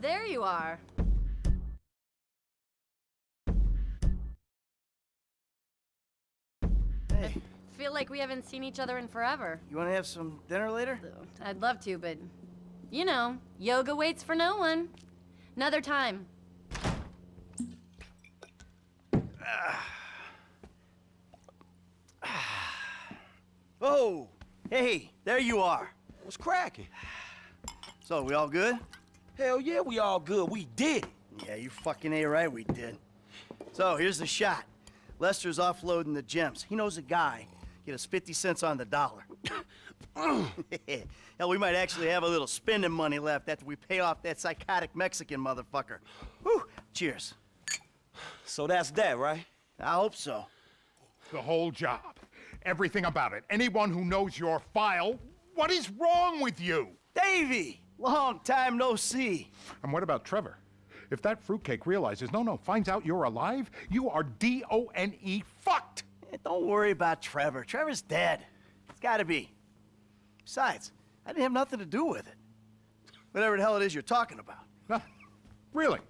there you are. Hey, Feel like we haven't seen each other in forever. you want to have some dinner later? I'd love to, but you know, yoga waits for no one. Another time. Oh, hey, there you are. What's cracking? So, we all good? Hell yeah, we all good. We did. Yeah, you fucking A right, we did. So, here's the shot. Lester's offloading the gems. He knows a guy. Get us 50 cents on the dollar. Hell, we might actually have a little spending money left after we pay off that psychotic Mexican motherfucker. Whew, cheers. So that's that, right? I hope so. The whole job. Everything about it. Anyone who knows your file, what is wrong with you? Davy! Long time no see. And what about Trevor? If that fruitcake realizes, no, no, finds out you're alive, you are D-O-N-E fucked! Eh, don't worry about Trevor. Trevor's dead. It's gotta be. Besides, I didn't have nothing to do with it. Whatever the hell it is you're talking about. Huh? Really?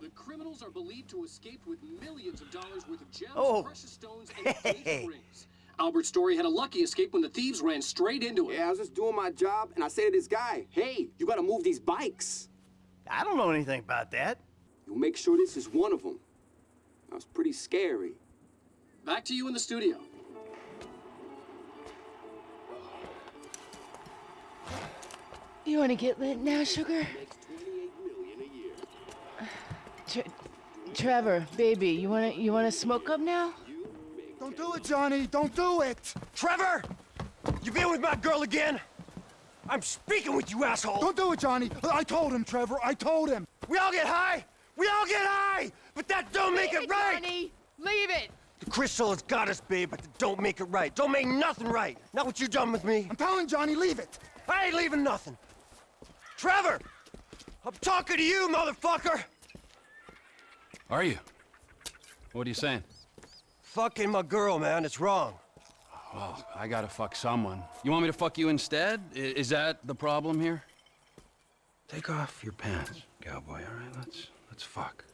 The criminals are believed to have escaped with millions of dollars worth of gems, Oh. precious stones, and Hey. engagement rings. Albert Story had a lucky escape when the thieves ran straight into him. Yeah, I was just doing my job, and I say to this guy, hey, you gotta move these bikes. I don't know anything about that. You'll make sure this is one of them. That was pretty scary. Back to you in the studio. You want to get lit now, sugar? Makes 28 million a year. Tre- Trevor, baby, you wanna you wanna smoke up now? Don't do it, Johnny. Don't do it. Trevor! You been with my girl again? I'm speaking with you, asshole! Don't do it, Johnny. I told him, Trevor. I told him. We all get high! We all get high! But that don't make it right! Johnny, leave it. The crystal has got us, babe, but that don't make it right. Don't make nothing right. Not what you done with me. I'm telling Johnny, leave it. I ain't leaving nothing. Trevor! I'm talking to you, motherfucker! Are you? What are you saying? Fucking my girl, man. It's wrong. Well, I gotta fuck someone. You want me to fuck you instead? I- is that the problem here? Take off your pants, cowboy, all right? Let's, let's fuck.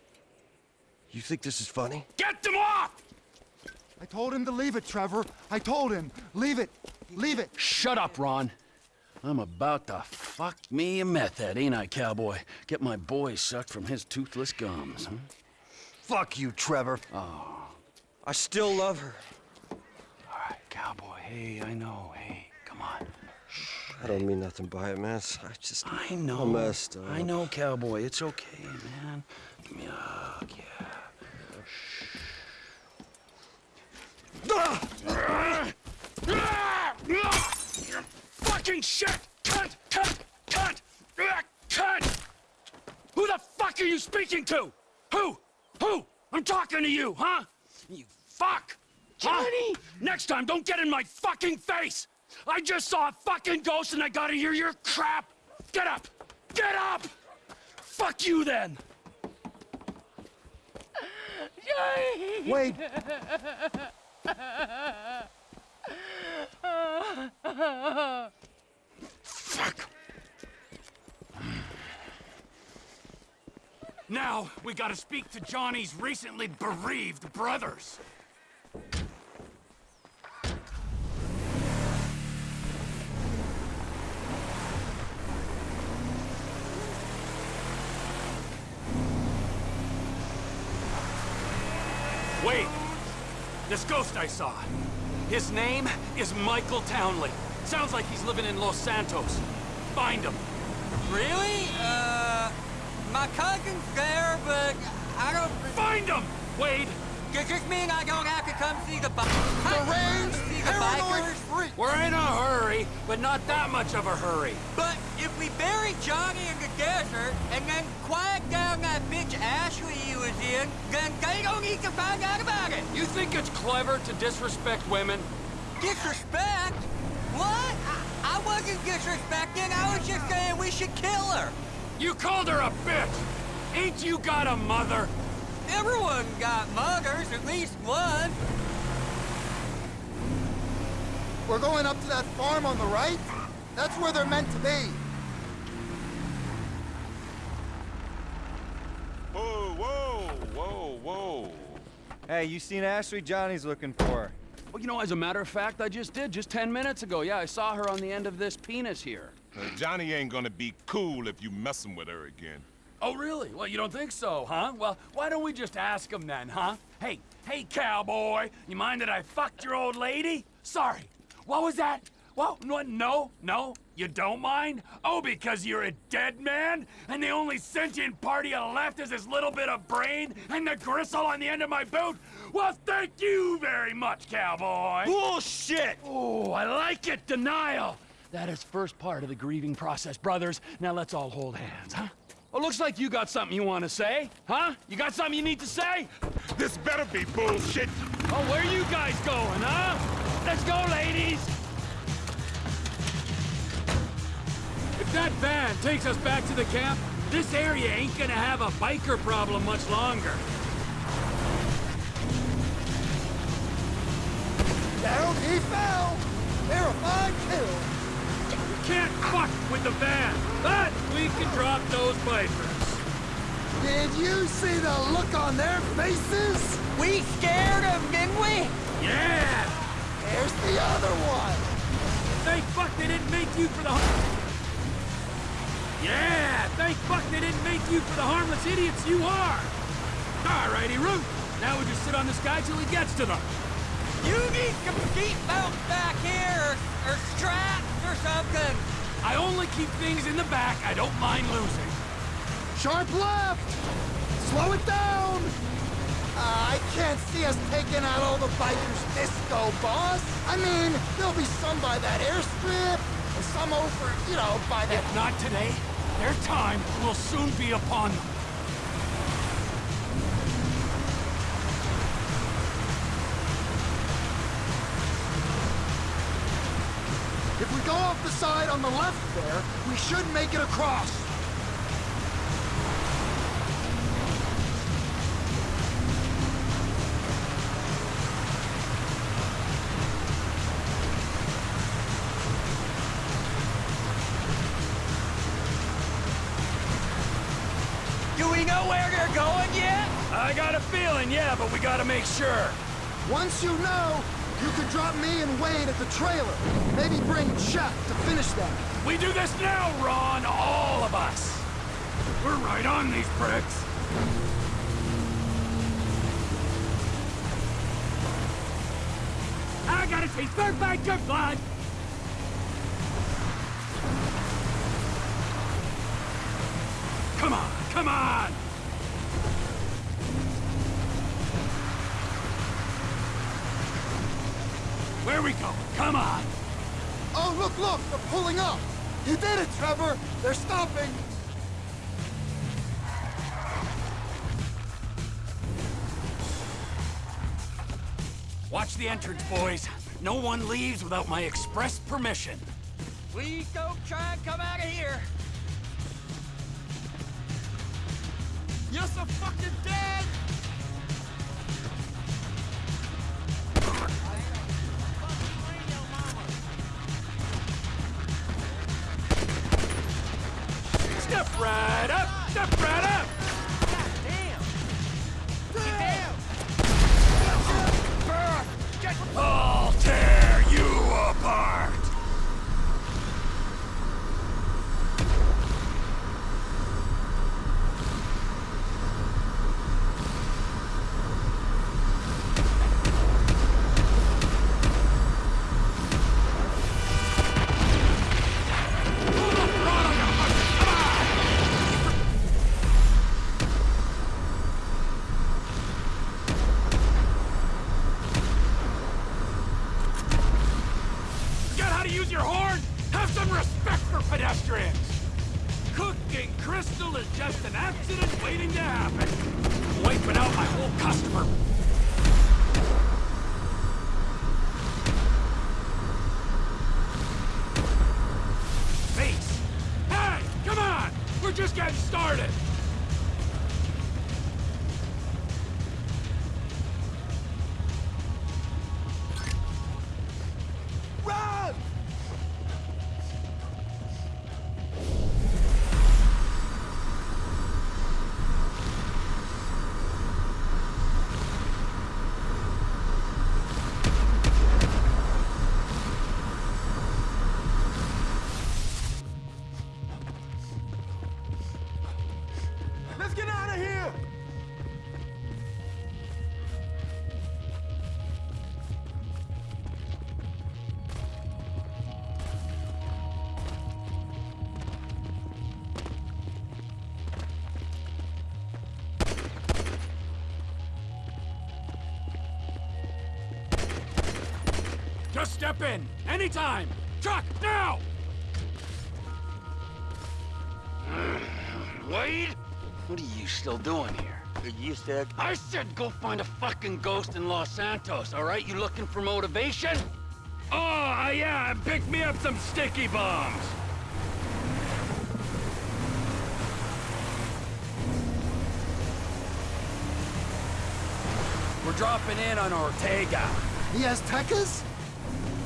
You think this is funny? Get them off! I told him to leave it, Trevor. I told him. Leave it. Leave it. Shut up, Ron. I'm about to fuck me a meth head, ain't I, cowboy? Get my boy sucked from his toothless gums, huh? Fuck you, Trevor. Oh, I still love her. all right, cowboy. Hey, I know. Hey, come on. I don't mean nothing by it, man. I just... I know. I messed up. I know, cowboy. It's okay, man. Give me a hug, yeah. Fucking shit! Cunt! Cunt! Cunt! Ah, Cunt! Who the fuck are you speaking to? Who? Who? I'm talking to you, huh? You fuck! Johnny! Next time, don't get in my fucking face! I just saw a fucking ghost and I gotta hear your crap! Get up! Get up! Fuck you then! Wade, Fuck! Now, we gotta speak to Johnny's recently bereaved brothers. Wait! This ghost I saw. His name is Michael Townley. Sounds like he's living in Los Santos. Find him. Really? Uh, my cousin's there, but I don't. Find him! Wade! Does this mean I don't have to come see the bikers? Deranged, see the paranoid bikers? freak. We're in a hurry, but not that much of a hurry. But if we bury Johnny in the desert and then quiet down that bitch Ashley he was in, then they don't need to find out about it. You think it's clever to disrespect women? Disrespect? What? I, I wasn't disrespecting. I was just saying we should kill her. You called her a bitch! Ain't you got a mother? Everyone got mothers, at least one. we're going up to that farm on the right. That's where they're meant to be. Whoa, whoa, whoa, whoa. Hey, you seen Ashley Johnny's looking for? Well, you know, as a matter of fact, I just did, just 10 minutes ago. Yeah, I saw her on the end of this penis here. Uh, Johnny ain't gonna be cool if you messing with her again. Oh, really? Well, you don't think so, huh? Well, why don't we just ask him then, huh? Hey, hey, cowboy, you mind that I fucked your old lady? Sorry. What was that? Well, no, no, no, you don't mind? Oh, because you're a dead man? And the only sentient part you left is this little bit of brain and the gristle on the end of my boot? Well, thank you very much, cowboy. Bullshit! Oh, I like it, denial. That is first part of the grieving process, brothers. Now let's all hold hands, huh? Well, looks like you got something you want to say, huh? You got something you need to say? This better be bullshit. Oh, where are you guys going, huh? Let's go, ladies! If that van takes us back to the camp, this area ain't gonna have a biker problem much longer. Down he fell. Verified kill. We can't fuck with the van, but we can drop those bikers. Did you see the look on their faces? We scared him, didn't we? Yeah! There's the other one. Thank fuck they didn't make you for the... Yeah! Thank fuck they didn't make you for the harmless idiots you are! Alrighty, Root. Now we just sit on this guy till he gets to them. You need some seatbelts back here, or, or straps or something. I only keep things in the back I don't mind losing. Sharp left. Slow it down. Uh, I can't see us taking out all the bikers this go, boss. I mean, there'll be some by that airstrip, and some over, you know, by that... If not today, their time will soon be upon them. Go off the side on the left there, we should make it across. Do we know where they're going yet? I got a feeling, yeah, but we gotta make sure. Once you know, you can drop me and Wade at the trailer. Maybe bring Chuck to finish that. We do this now, Ron, all of us. We're right on these pricks. I gotta taste third biker blood. Come on, come on! Where we going? Come on! Oh, look, look, they're pulling up. You did it, Trevor. They're stopping. Watch the entrance, boys. No one leaves without my express permission. Please don't try and come out of here. You're so fucking dead! Just step in. Anytime. Truck, now! Wade? What are you still doing here? You said... I said go find a fucking ghost in Los Santos, all right? You looking for motivation? Oh, uh, yeah, pick me up some sticky bombs. We're dropping in on Ortega. He has Aztecas?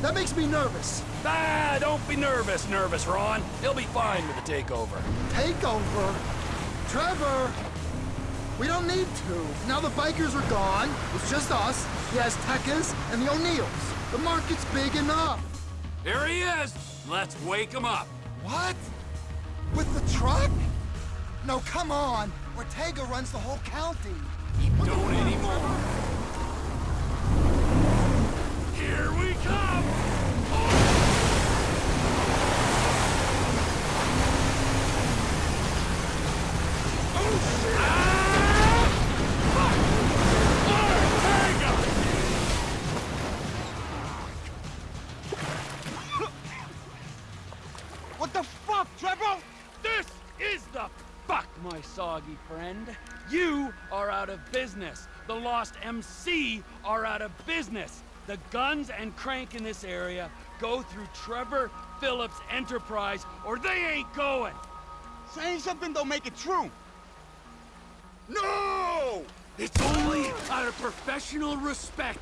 That makes me nervous. Ah, don't be nervous, nervous, Ron. He'll be fine with the takeover. Takeover? Trevor! We don't need to. Now the bikers are gone. It's just us, the Aztecas, and the O'Neills. The market's big enough. Here he is. Let's wake him up. What? With the truck? No, come on. Ortega runs the whole county. He don't anymore. Here we come! What the fuck, Trevor? This is the fuck, my soggy friend. You are out of business. The Lost MC are out of business. The guns and crank in this area go through Trevor Philips Enterprise, or they ain't going. Saying something don't make it true. No! It's only out of professional respect.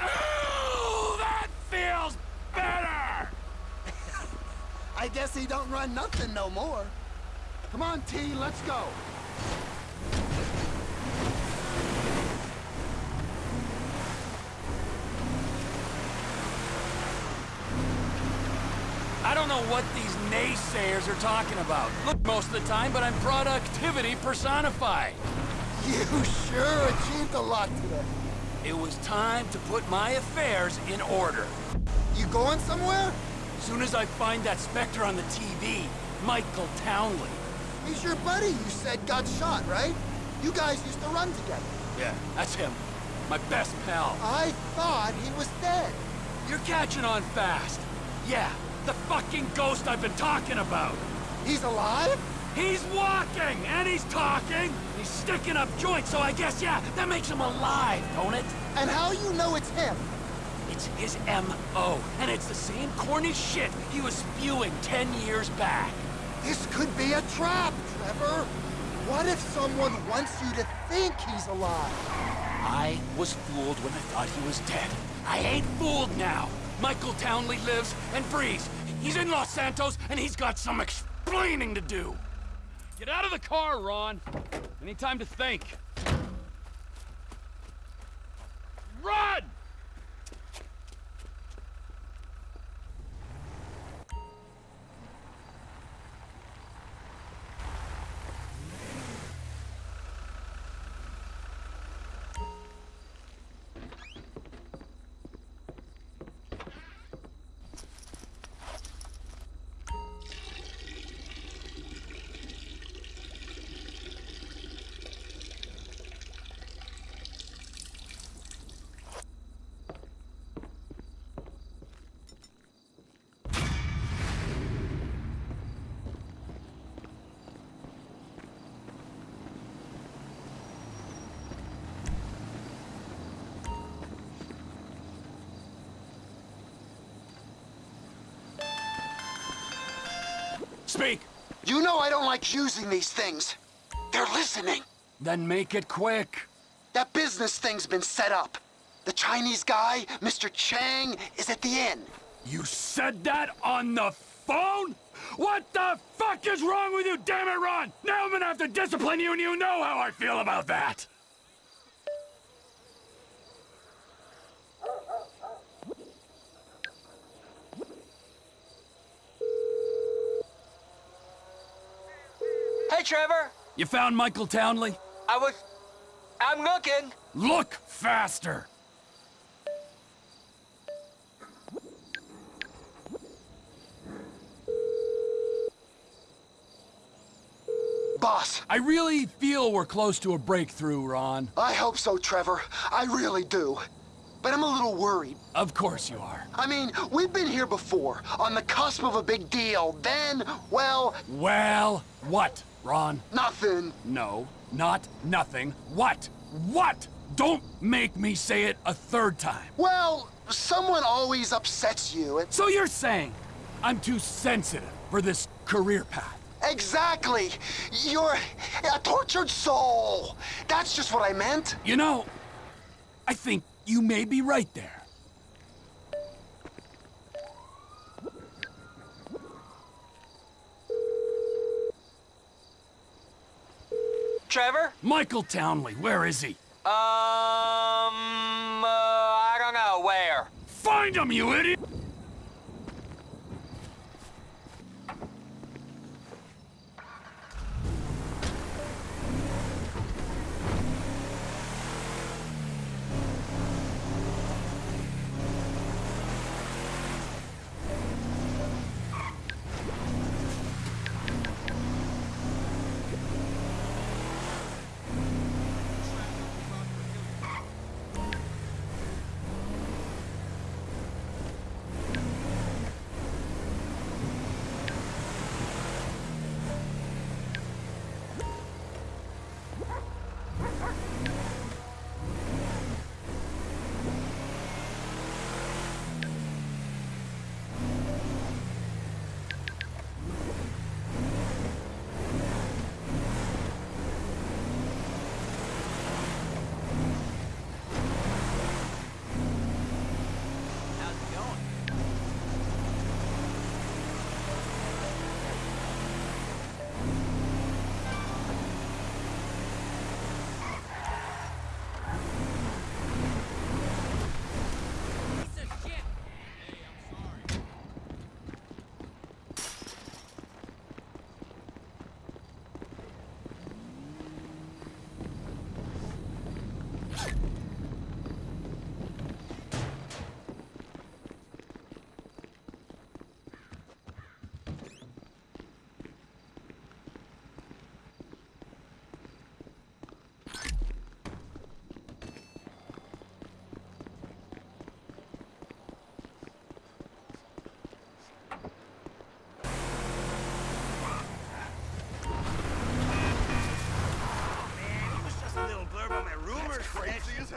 Oh, that feels better! I guess he don't run nothing no more. Come on, T, let's go. I don't know what these naysayers are talking about. Look, most of the time, but I'm productivity personified. You sure achieved a lot today. It was time to put my affairs in order. You going somewhere? Soon as I find that Spectre on the TV, Michael Townley. He's your buddy you said got shot, right? You guys used to run together. Yeah, that's him. My best pal. I thought he was dead. You're catching on fast. Yeah, the fucking ghost I've been talking about. He's alive? He's walking, and he's talking. He's sticking up joints, so I guess, yeah, that makes him alive, don't it? And how you know it's him? It's his M.O., and it's the same corny shit he was spewing ten years back. This could be a trap, Trevor. What if someone wants you to think he's alive? I was fooled when I thought he was dead. I ain't fooled now. Michael Townley lives and breathes. He's in Los Santos, and he's got some explaining to do. Get out of the car, Ron. Any time to think. Run! You know I don't like using these things. They're listening. Then make it quick. That business thing's been set up. The Chinese guy, Mr. Cheng, is at the inn. You said that on the phone? What the fuck is wrong with you, damn it, Ron? Now I'm gonna have to discipline you, and you know how I feel about that. Trevor. You found Michael Townley? I was... I'm looking. Look faster! Boss, I really feel we're close to a breakthrough, Ron. I hope so, Trevor. I really do. but I'm a little worried. Of course you are. I mean, we've been here before, on the cusp of a big deal. Then, well, Well, what, Ron? nothing. No, not nothing. What? What? Don't make me say it a third time. Well, someone always upsets you. So you're saying I'm too sensitive for this career path? exactly. You're a tortured soul. That's just what I meant. You know, I think you may be right there. Trevor? Michael Townley, where is he? Um, uh, I don't know. Where? Find him, you idiot!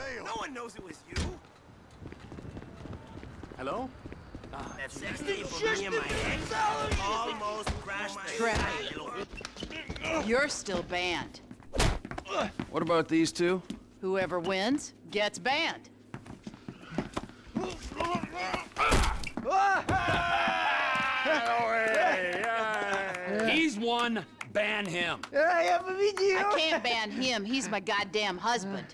Crazy as hell. No one knows it was you. Hello? Ah, that sex tape of me and my ex almost oh crashed the You're still banned. What about these two? Whoever wins gets banned. He's one, ban him. I can't ban him. He's my goddamn husband.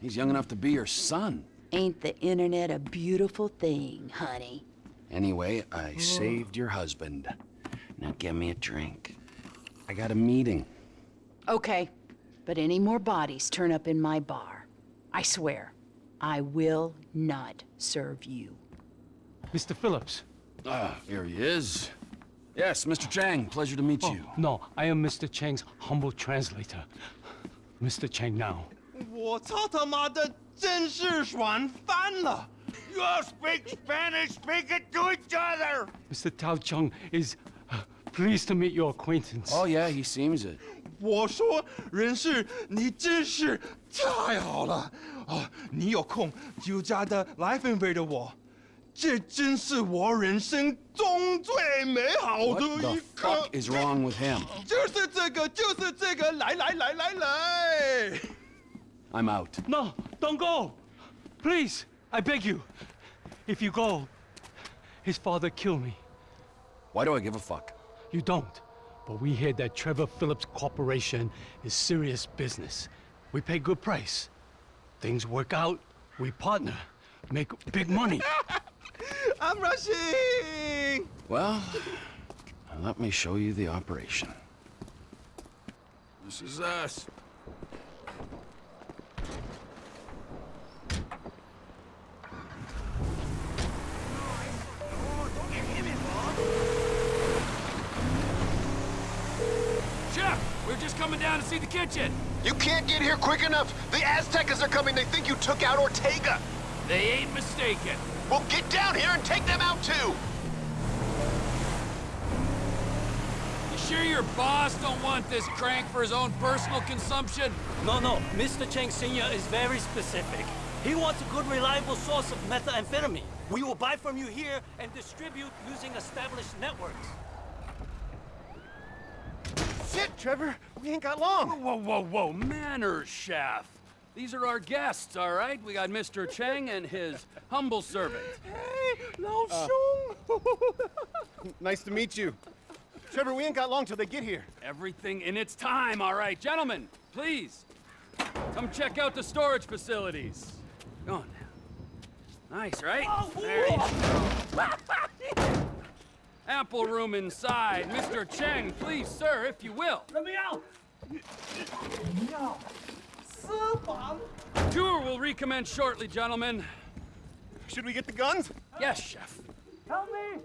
He's young enough to be your son. Ain't the internet a beautiful thing, honey? Anyway, I saved your husband. Now get me a drink. I got a meeting. Okay, but any more bodies turn up in my bar. I swear, I will not serve you. Mr. Philips. Ah, here he is. Yes, Mr. Cheng, pleasure to meet Oh, you. no, I am Mr. Cheng's humble translator. Mr. Cheng now. 我操他妈的，真是爽翻了！You all speak Spanish, speak it to each other! Mr. Tao Chung is uh, pleased to meet your acquaintance. Oh, yeah, he seems it. 我说人事，你真是太好了哦！你有空就加的来分配的我，这真是我人生中最美好的一刻 What 一 the 刻。fuck is wrong with him? 就是这个，就是这个，来来来来来！I'm out. No, don't go! Please, I beg you. If you go, his father kill me. Why do I give a fuck? You don't. But we hear that Trevor Philips Corporation is serious business. We pay good price. Things work out, we partner, make big money. I'm rushing. Well, let me show you the operation. This is us. Chef, we're just coming down to see the kitchen. You can't get here quick enough. The Aztecas are coming. They think you took out Ortega. They ain't mistaken. Well, get down here and take them out too! Sure your boss don't want this crank for his own personal consumption? No, no. Mr. Cheng Sr. is very specific. He wants a good, reliable source of methamphetamine. We will buy from you here and distribute using established networks. Shit, Trevor! We ain't got long! Whoa, whoa, whoa, whoa! manners, chef. These are our guests, all right? We got Mr. Cheng and his humble servant. Hey, Lao Shung! nice to meet you. Trevor, we ain't got long till they get here. Everything in its time, all right. Gentlemen, please, come check out the storage facilities. Go on now. Nice, right? Oh, there you go. Ample room inside. Mr. Cheng, please, sir, if you will. Let me out! Tour will recommence shortly, gentlemen. Should we get the guns? Yes, chef. Help me!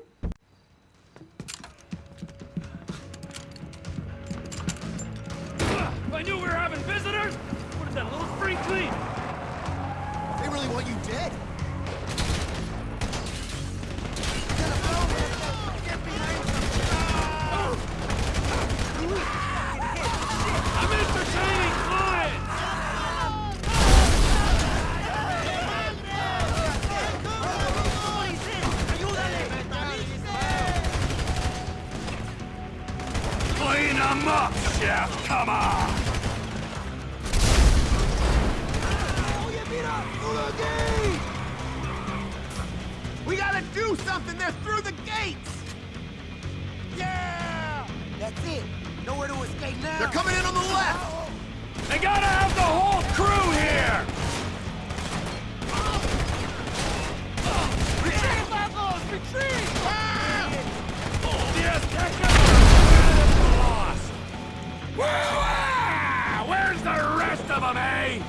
I knew we were having visitors, have done a little spring clean. They really want you dead. I'm entertaining clients! Clean them up, chef! Come on! We gotta do something! They're through the gates! Yeah! That's it. Nowhere to escape now. They're coming in on the left! They gotta have the whole crew here! Retreat, Marcos! Retreat! Yes, lost! Woo-ah! Where's the rest of them, eh?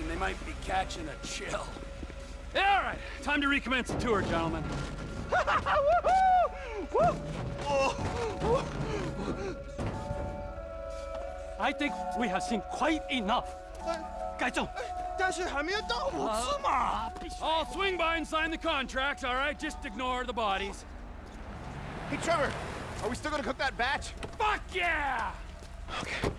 they might be catching a chill. Yeah, all right, time to recommence the tour, gentlemen. I think we have seen quite enough. Gaizhong. Uh, I'll swing by and sign the contracts, all right? Just ignore the bodies. Hey, Trevor, are we still gonna cook that batch? Fuck yeah! Okay.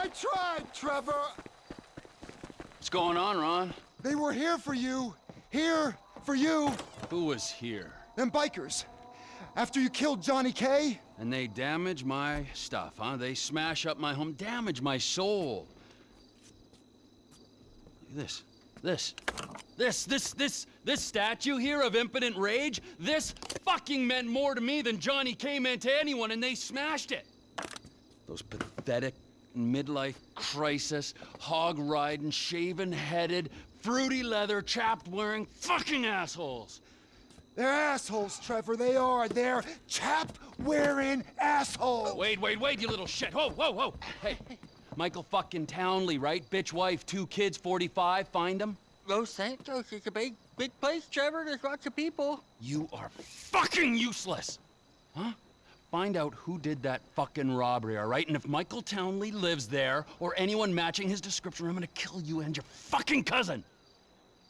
I tried, Trevor. What's going on, Ron? They were here for you. Here for you. Who was here? Them bikers. After you killed Johnny K. And they damage my stuff, huh? They smash up my home, damage my soul. This. This. This, this, this, this statue here of impotent rage, this fucking meant more to me than Johnny K meant to anyone, and they smashed it. Those pathetic midlife crisis, hog riding, shaven headed, fruity leather, chapped wearing fucking assholes. They're assholes, Trevor. They are. They're chap-wearing assholes. Wait, wait, wait, you little shit. Whoa, whoa, whoa. Hey, Michael fucking Townley, right? Bitch wife, two kids, 45. Find him. Los Santos is a big, big place, Trevor. There's lots of people. You are fucking useless. Huh? Find out who did that fucking robbery, all right? And if Michael Townley lives there, or anyone matching his description, I'm gonna kill you and your fucking cousin.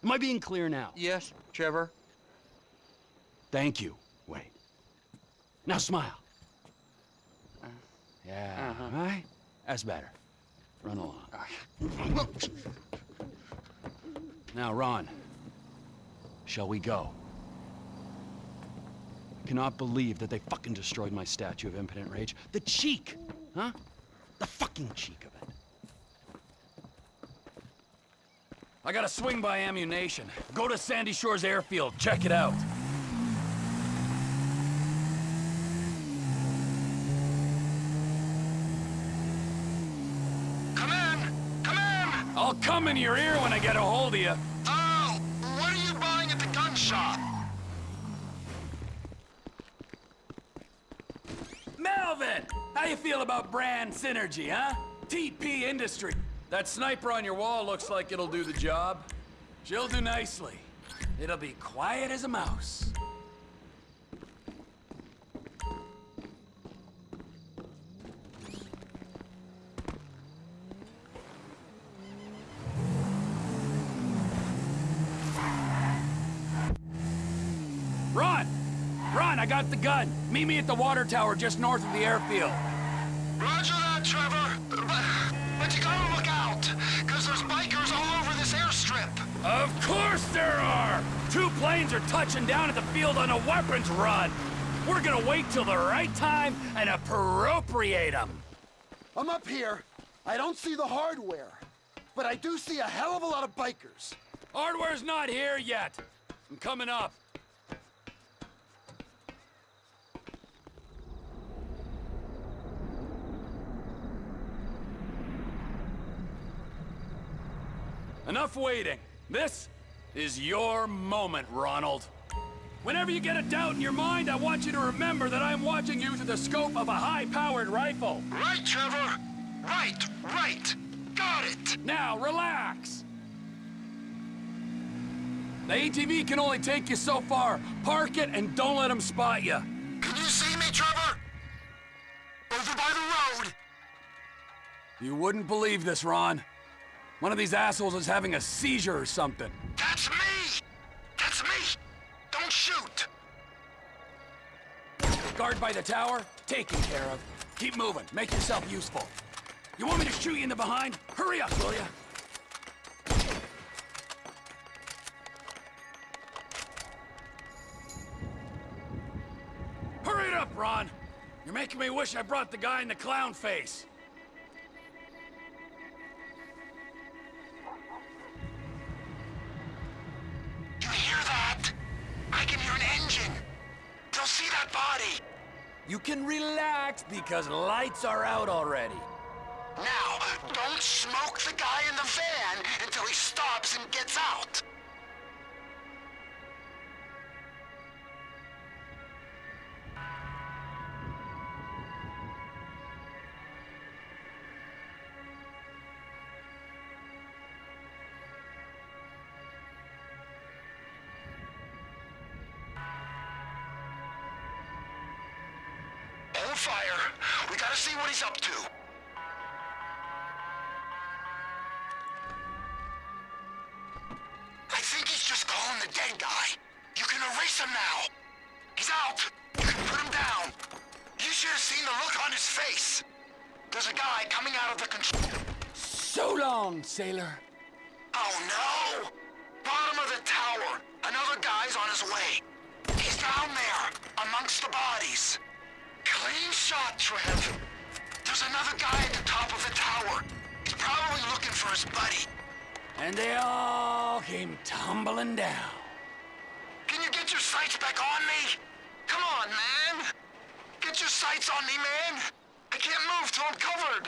Am I being clear now? Yes, Trevor. Thank you, Wait. Now smile. Yeah, Uh-huh. right? That's better. Run along. Now, Ron, shall we go? I cannot believe that they fucking destroyed my statue of impotent rage. The cheek, huh? The fucking cheek of it. I gotta swing by Ammu-Nation. Go to Sandy Shores Airfield. Check it out. Come in! Come in! I'll come in your ear when I get a hold of you. Oh! What are you buying at the gun shop? Melvin! How you feel about brand synergy, huh? TP Industry. That sniper on your wall looks like it'll do the job. She'll do nicely. It'll be quiet as a mouse. Run! Run, I got the gun. Meet me at the water tower just north of the airfield. Roger that, Trevor. But, but you gotta look out, because there's bikers all over this airstrip. Of course there are! Two planes are touching down at the field on a weapons run. We're gonna wait till the right time and appropriate them. I'm up here. I don't see the hardware, but I do see a hell of a lot of bikers. Hardware's not here yet. I'm coming up. Enough waiting. This is your moment, Ronald. Whenever you get a doubt in your mind, I want you to remember that I'm watching you through the scope of a high-powered rifle. Right, Trevor. Right, right. Got it. Now, relax. The ATV can only take you so far. Park it and don't let them spot you. Can you see me, Trevor? Over by the road. You wouldn't believe this, Ron. One of these assholes is having a seizure or something. That's me. That's me. Don't shoot. Guard by the tower? Taken care of. Keep moving. Make yourself useful. You want me to shoot you in the behind? Hurry up, will ya? Hurry it up, Ron! You're making me wish I brought the guy in the clown face. You hear that? I can hear an engine. They'll see that body. You can relax because lights are out already. Now, don't smoke the guy in the van until he stops and gets out. We gotta see what he's up to. I think he's just calling the dead guy. You can erase him now. He's out. You can put him down. You should have seen the look on his face. There's a guy coming out of the control. So long, sailor. And they all came tumbling down. Can you get your sights back on me? Come on, man! Get your sights on me, man! I can't move till I'm covered!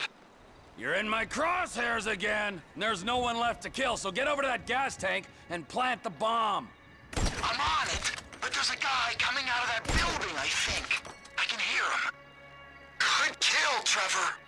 You're in my crosshairs again! There's no one left to kill, so get over to that gas tank and plant the bomb! I'm on it! But there's a guy coming out of that building, I think. I can hear him. Good kill, Trevor!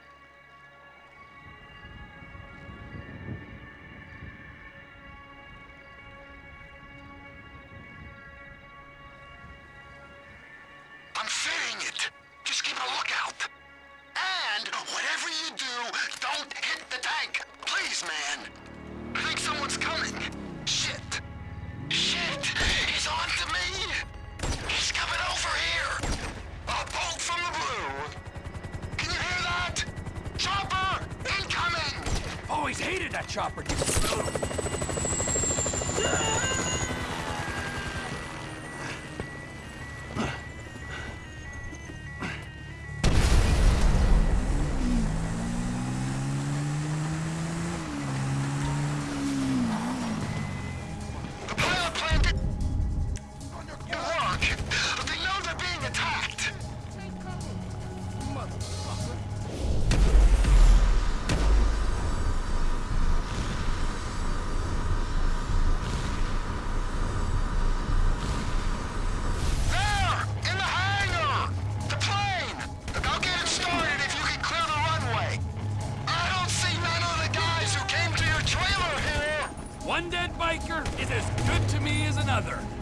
is as good to me as another.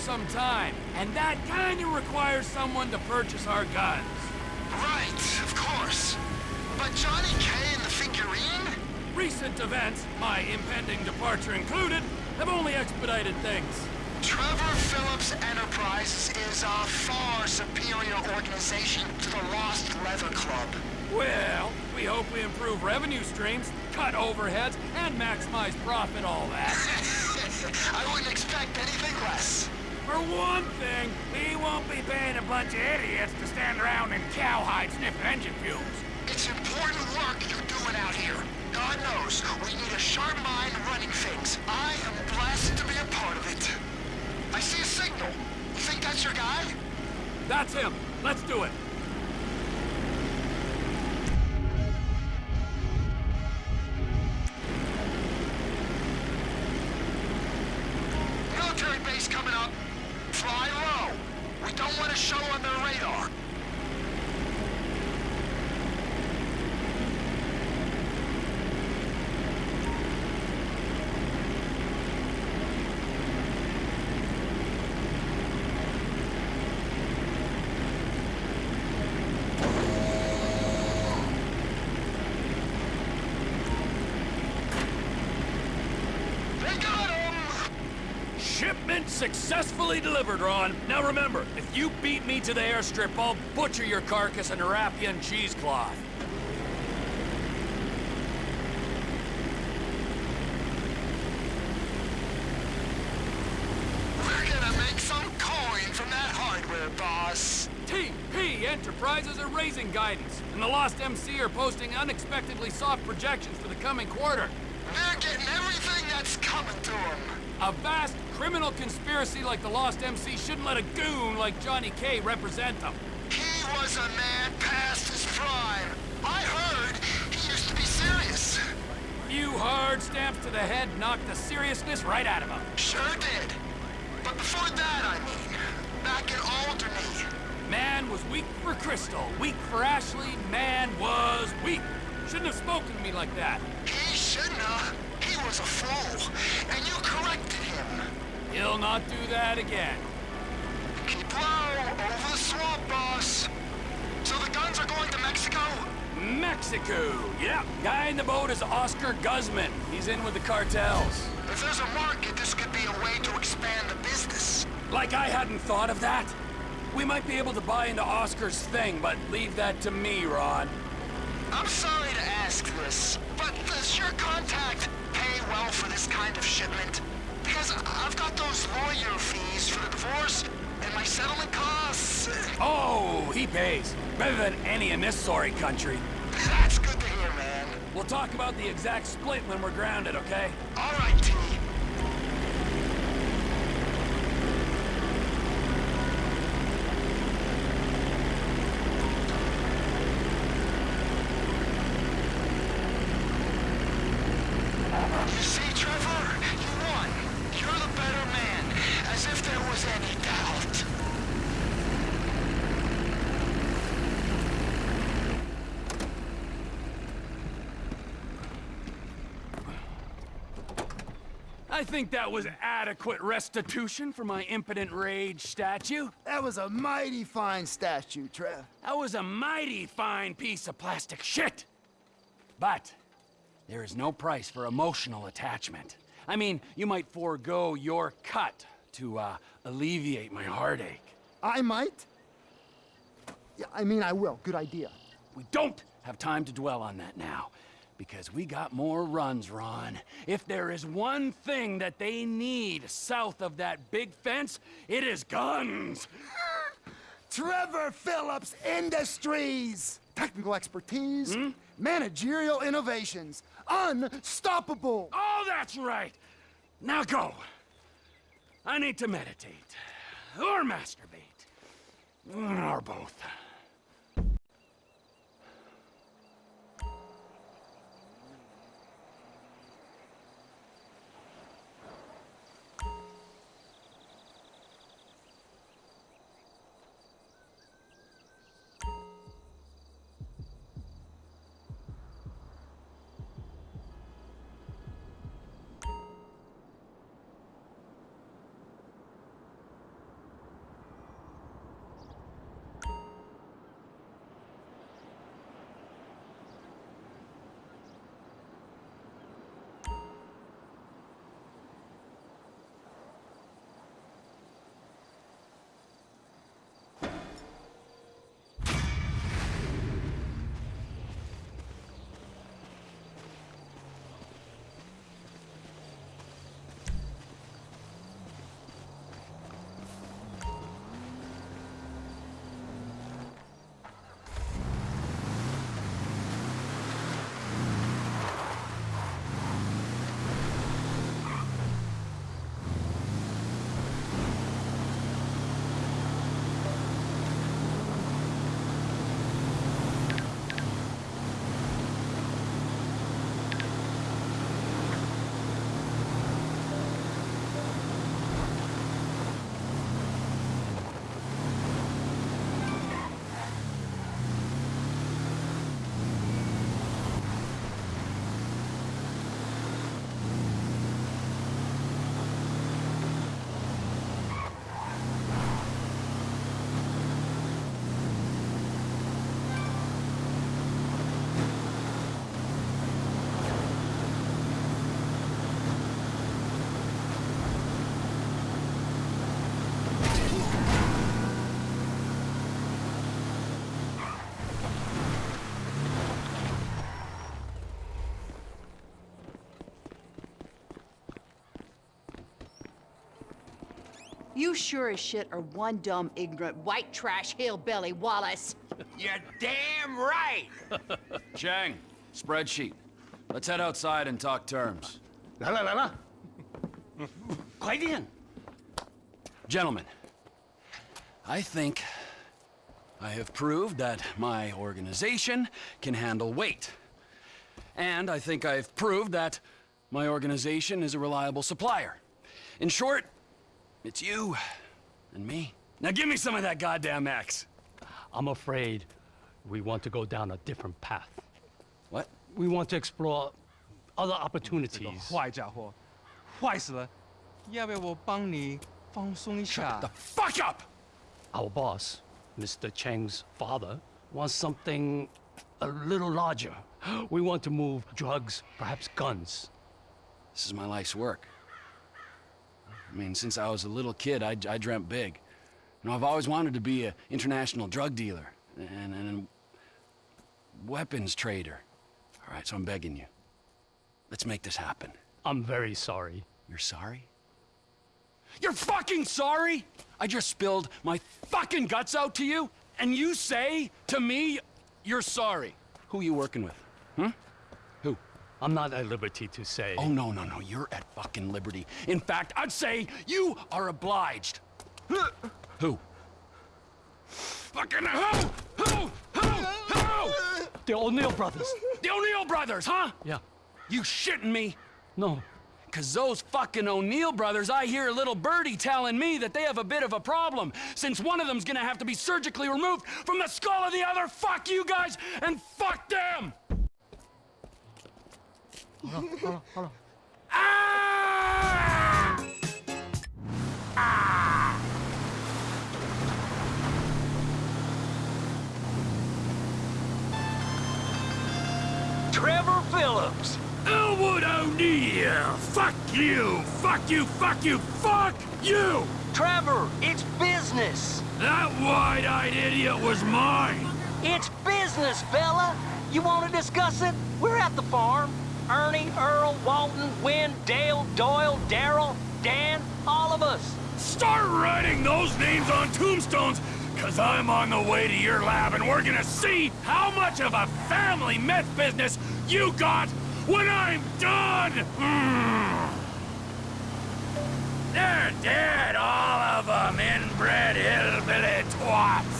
some time, and that kinda requires someone to purchase our guns. Right, of course. But Johnny K and the figurine? Recent events, my impending departure included, have only expedited things. Trevor Phillips Enterprises is a far superior organization to the Lost Leather Club. Well, we hope we improve revenue streams, cut overheads, and maximize profit, all that. I wouldn't expect anything less. For one thing, he won't be paying a bunch of idiots to stand around in cowhide sniffing engine fumes. It's important work you're doing out here. God knows, we need a sharp mind running things. I am blessed to be a part of it. I see a signal. You think that's your guy? That's him. Let's do it. Fly low. We don't want to show on their radar. They got him! Shipment successfully delivered, Ron. Now remember, if you beat me to the airstrip, I'll butcher your carcass and wrap you in cheesecloth. We're gonna make some coin from that hardware, boss. TP Enterprises are raising guidance, and the Lost MC are posting unexpectedly soft projections for the coming quarter. They're getting everything that's coming to them. A vast criminal conspiracy like the Lost MC shouldn't let a goon like Johnny K represent them. He was a man past his prime. I heard he used to be serious. Few hard stamps to the head knocked the seriousness right out of him. Sure did. But before that, I mean, back in Alderney. Man was weak for Crystal, weak for Ashley, man was weak. Shouldn't have spoken to me like that. He shouldn't have. Was a fool, and you corrected him. He'll not do that again. Keep low, over the swamp, boss. So the guns are going to Mexico? Mexico! Yeah, guy in the boat is Oscar Guzman. He's in with the cartels. If there's a market, this could be a way to expand the business. Like I hadn't thought of that. We might be able to buy into Oscar's thing, but leave that to me, Ron. I'm sorry to ask this, pay for this kind of shipment? Because I've got those lawyer fees for the divorce and my settlement costs. Oh, he pays. Better than any in this sorry country. That's good to hear, man. We'll talk about the exact split when we're grounded, okay? All right, T. You see, Trevor? You won. You're the better man. As if there was any doubt. I think that was adequate restitution for my impotent rage statue. That was a mighty fine statue, Trev. That was a mighty fine piece of plastic shit. But there is no price for emotional attachment. I mean, you might forego your cut to uh, alleviate my heartache. I might? Yeah, I mean, I will. Good idea. We don't have time to dwell on that now, because we got more runs, Ron. If there is one thing that they need south of that big fence, it is guns. Trevor Phillips Industries! Technical expertise, hmm? managerial innovations, unstoppable! Oh, that's right. Now go. I need to meditate. Or masturbate. Or both. You sure as shit are one dumb, ignorant, white trash hillbilly, Wallace. You're damn right! Chang, spreadsheet. Let's head outside and talk terms. La la la la. Quite in. Gentlemen, I think I have proved that my organization can handle weight. And I think I've proved that my organization is a reliable supplier. In short, it's you and me. Now give me some of that goddamn X. I'm afraid we want to go down a different path. What? We want to explore other 这个 opportunities. 坏家伙，坏死了！要不要我帮你放松一下 Fuck up! Our boss, Mr. Cheng's father, wants something a little larger. We want to move drugs, perhaps guns. This is my life's work. I mean, since I was a little kid, I, I dreamt big. You know, I've always wanted to be an international drug dealer and, and a weapons trader. All right, so I'm begging you. Let's make this happen. I'm very sorry. You're sorry? You're fucking sorry? I just spilled my fucking guts out to you, and you say to me, you're sorry. Who are you working with? Hmm? I'm not at liberty to say. Oh, no, no, no. You're at fucking liberty. In fact, I'd say you are obliged. Who? Fucking who? Who? Who? Who? The O'Neill brothers. The O'Neill brothers, huh? Yeah. You shitting me? No. Cause those fucking O'Neill brothers, I hear a little birdie telling me that they have a bit of a problem, since one of them's gonna have to be surgically removed from the skull of the other. Fuck you guys, and fuck them! Ah! Ah! Trevor Phillips. Elwood O'Neill! Fuck you! Fuck you! Fuck you! Fuck you! Trevor, it's business. That wide-eyed idiot was mine! It's business, fella. You want to discuss it? We're at the farm. Ernie, Earl, Walton, Wynn, Dale, Doyle, Daryl, Dan, all of us. Start writing those names on tombstones, cause I'm on the way to your lab and we're gonna see how much of a family meth business you got when I'm done! They're dead, all of them, inbred hillbilly twats!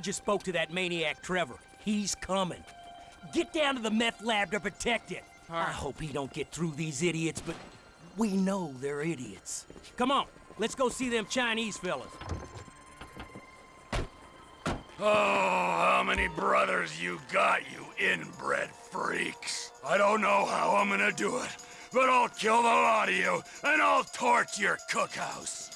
I just spoke to that maniac Trevor. He's coming. Get down to the meth lab to protect it. I hope he don't get through these idiots, but we know they're idiots. Come on, let's go see them Chinese fellas. Oh, how many brothers you got, you inbred freaks? I don't know how I'm gonna do it, but I'll kill the lot of you, and I'll torch your cookhouse.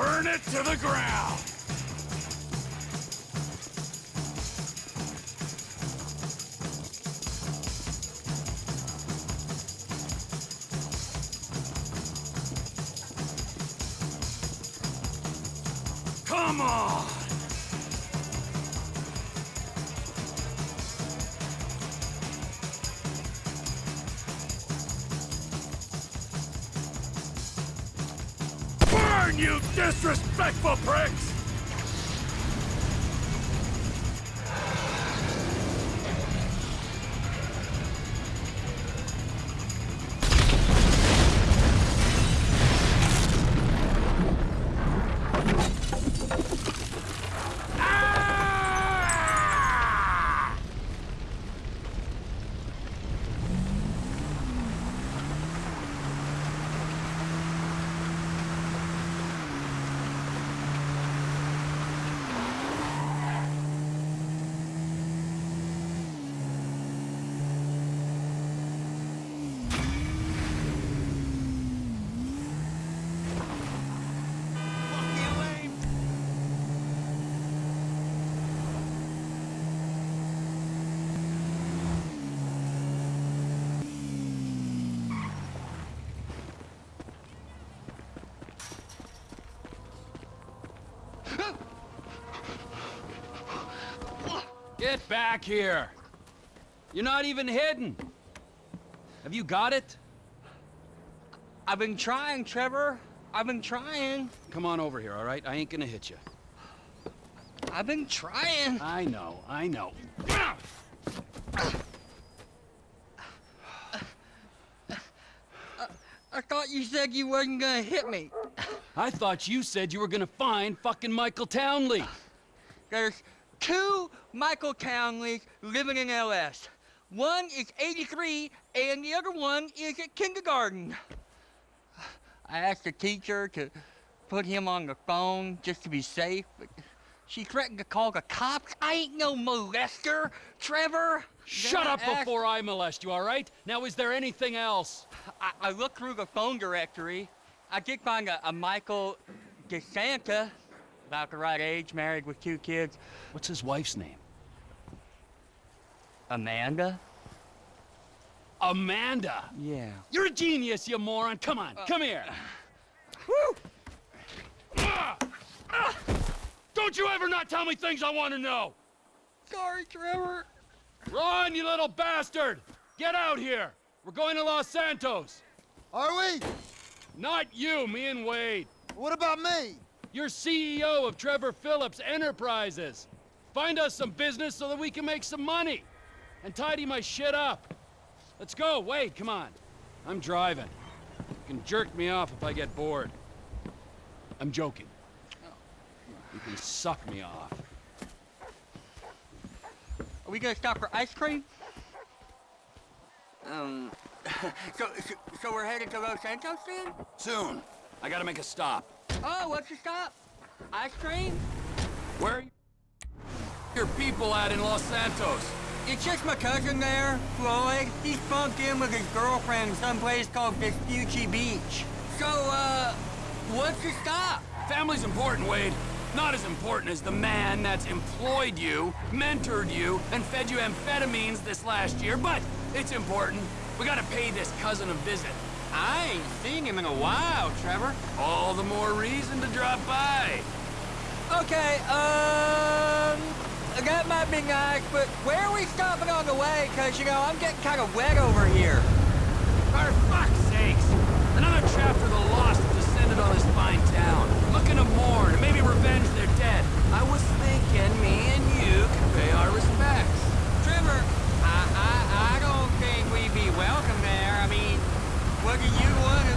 Burn it to the ground. Get back here! You're not even hidden! Have you got it? I've been trying, Trevor. I've been trying. Come on over here, all right? I ain't gonna hit you. I've been trying. I know, I know. I thought you said you wasn't gonna hit me. I thought you said you were gonna find fucking Michael Townley. There's two Michael Townleys living in LS. One is 83, and the other one is at kindergarten. I asked the teacher to put him on the phone just to be safe, but she threatened to call the cops. I ain't no molester, Trevor. Shut Then up I asked- before I molest you, all right? Now, is there anything else? I, I looked through the phone directory. I did find a, a Michael DeSanta, about the right age, married with two kids. What's his wife's name? Amanda? Amanda! Yeah. You're a genius, you moron! Come on, come here! Ah! Ah! Don't you ever not tell me things I want to know! Sorry, Trevor. Run, you little bastard! Get out here! We're going to Los Santos! Are we? Not you, me and Wade. What about me? You're CEO of Trevor Phillips Enterprises. Find us some business so that we can make some money. And tidy my shit up. Let's go, Wade, come on. I'm driving. You can jerk me off if I get bored. I'm joking. You can suck me off. Are we gonna stop for ice cream? Um, so, so, so we're headed to Los Santos then? Soon. I gotta make a stop. Oh, what's your stop? Ice cream? Where are you your people at in Los Santos? It's just my cousin there, Floyd. He's bunked in with his girlfriend someplace called Vespucci Beach. So, uh, what's your stop? Family's important, Wade. Not as important as the man that's employed you, mentored you, and fed you amphetamines this last year, but it's important. We gotta pay this cousin a visit. I ain't seen him in a while, Trevor. All the more reason to drop by. Okay, um, that might be nice, but where are we stopping on the way? Cause, you know, I'm getting kind of wet over here. For fuck's sakes! Another chapter of the lost have descended on this fine town, looking to mourn and maybe revenge their dead. I was thinking me and you could pay our respects. Trevor, I, I, I don't think we'd be Look at you.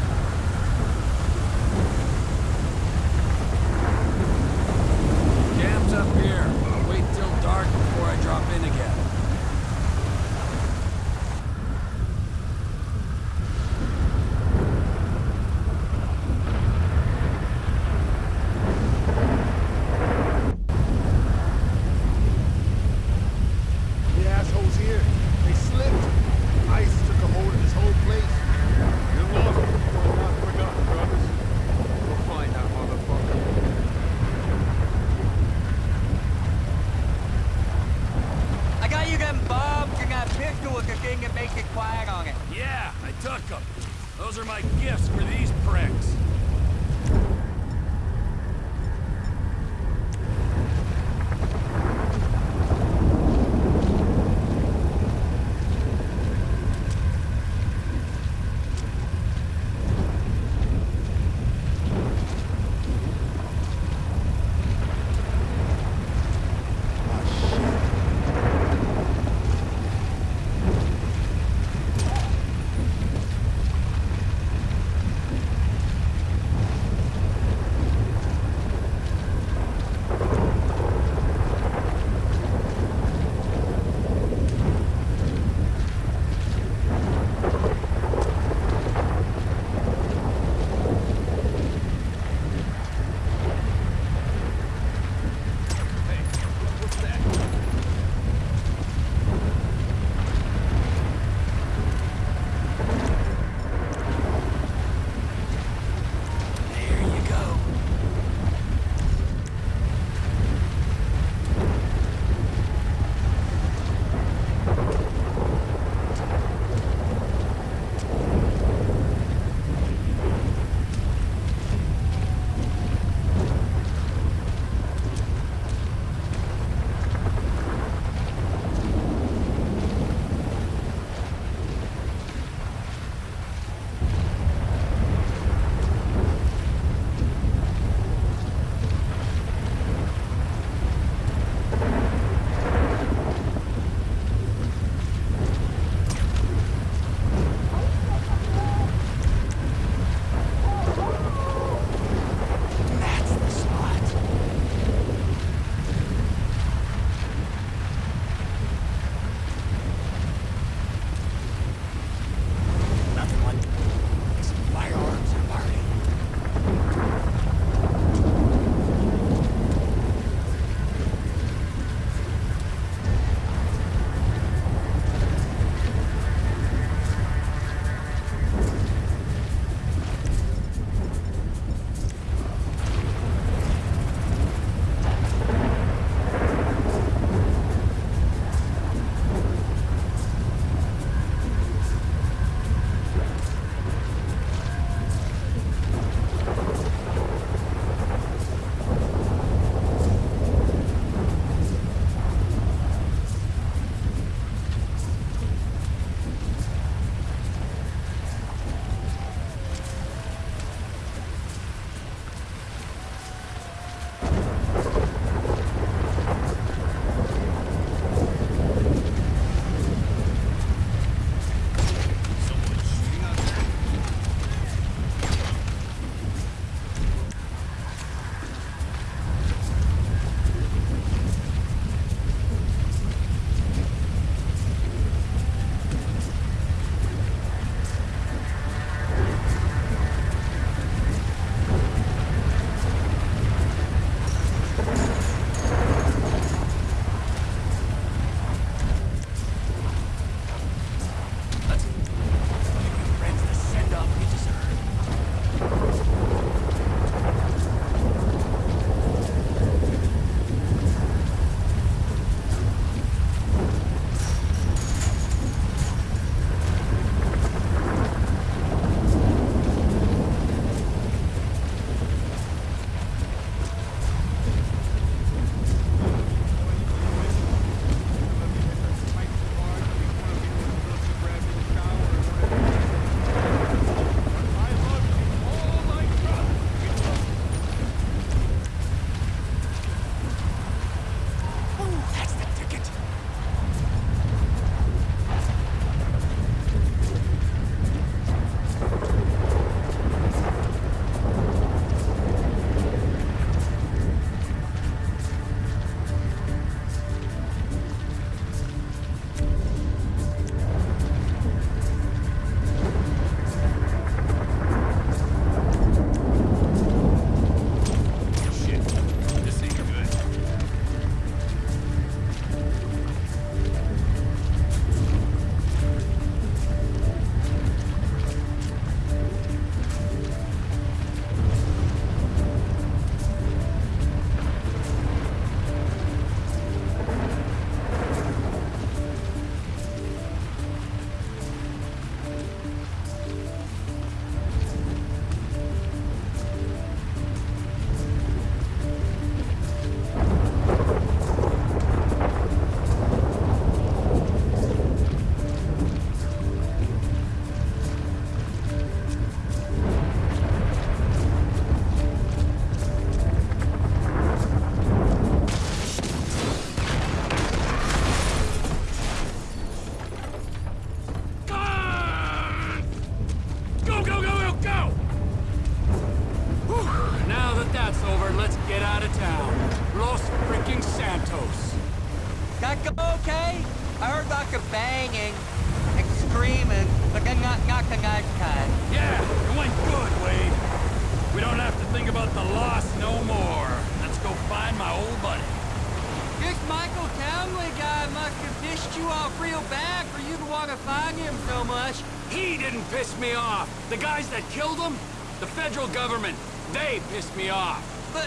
Pissed me off. But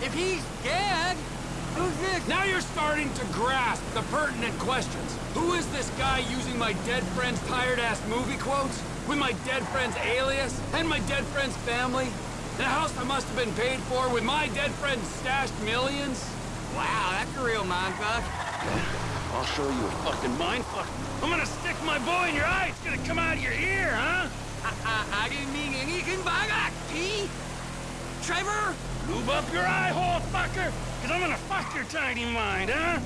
if he's dead, who's this? Now you're starting to grasp the pertinent questions. Who is this guy using my dead friend's tired-ass movie quotes? With my dead friend's alias? And my dead friend's family? The house I must have been paid for with my dead friend's stashed millions? Wow, that's a real mindfuck. I'll show you a fucking mindfuck. I'm gonna stick my boy in your eye. It's gonna come out of your ear, huh? I, I, I didn't mean anything by that, T. Trevor? Move up your eye hole, fucker! Cause I'm gonna fuck your tiny mind, huh?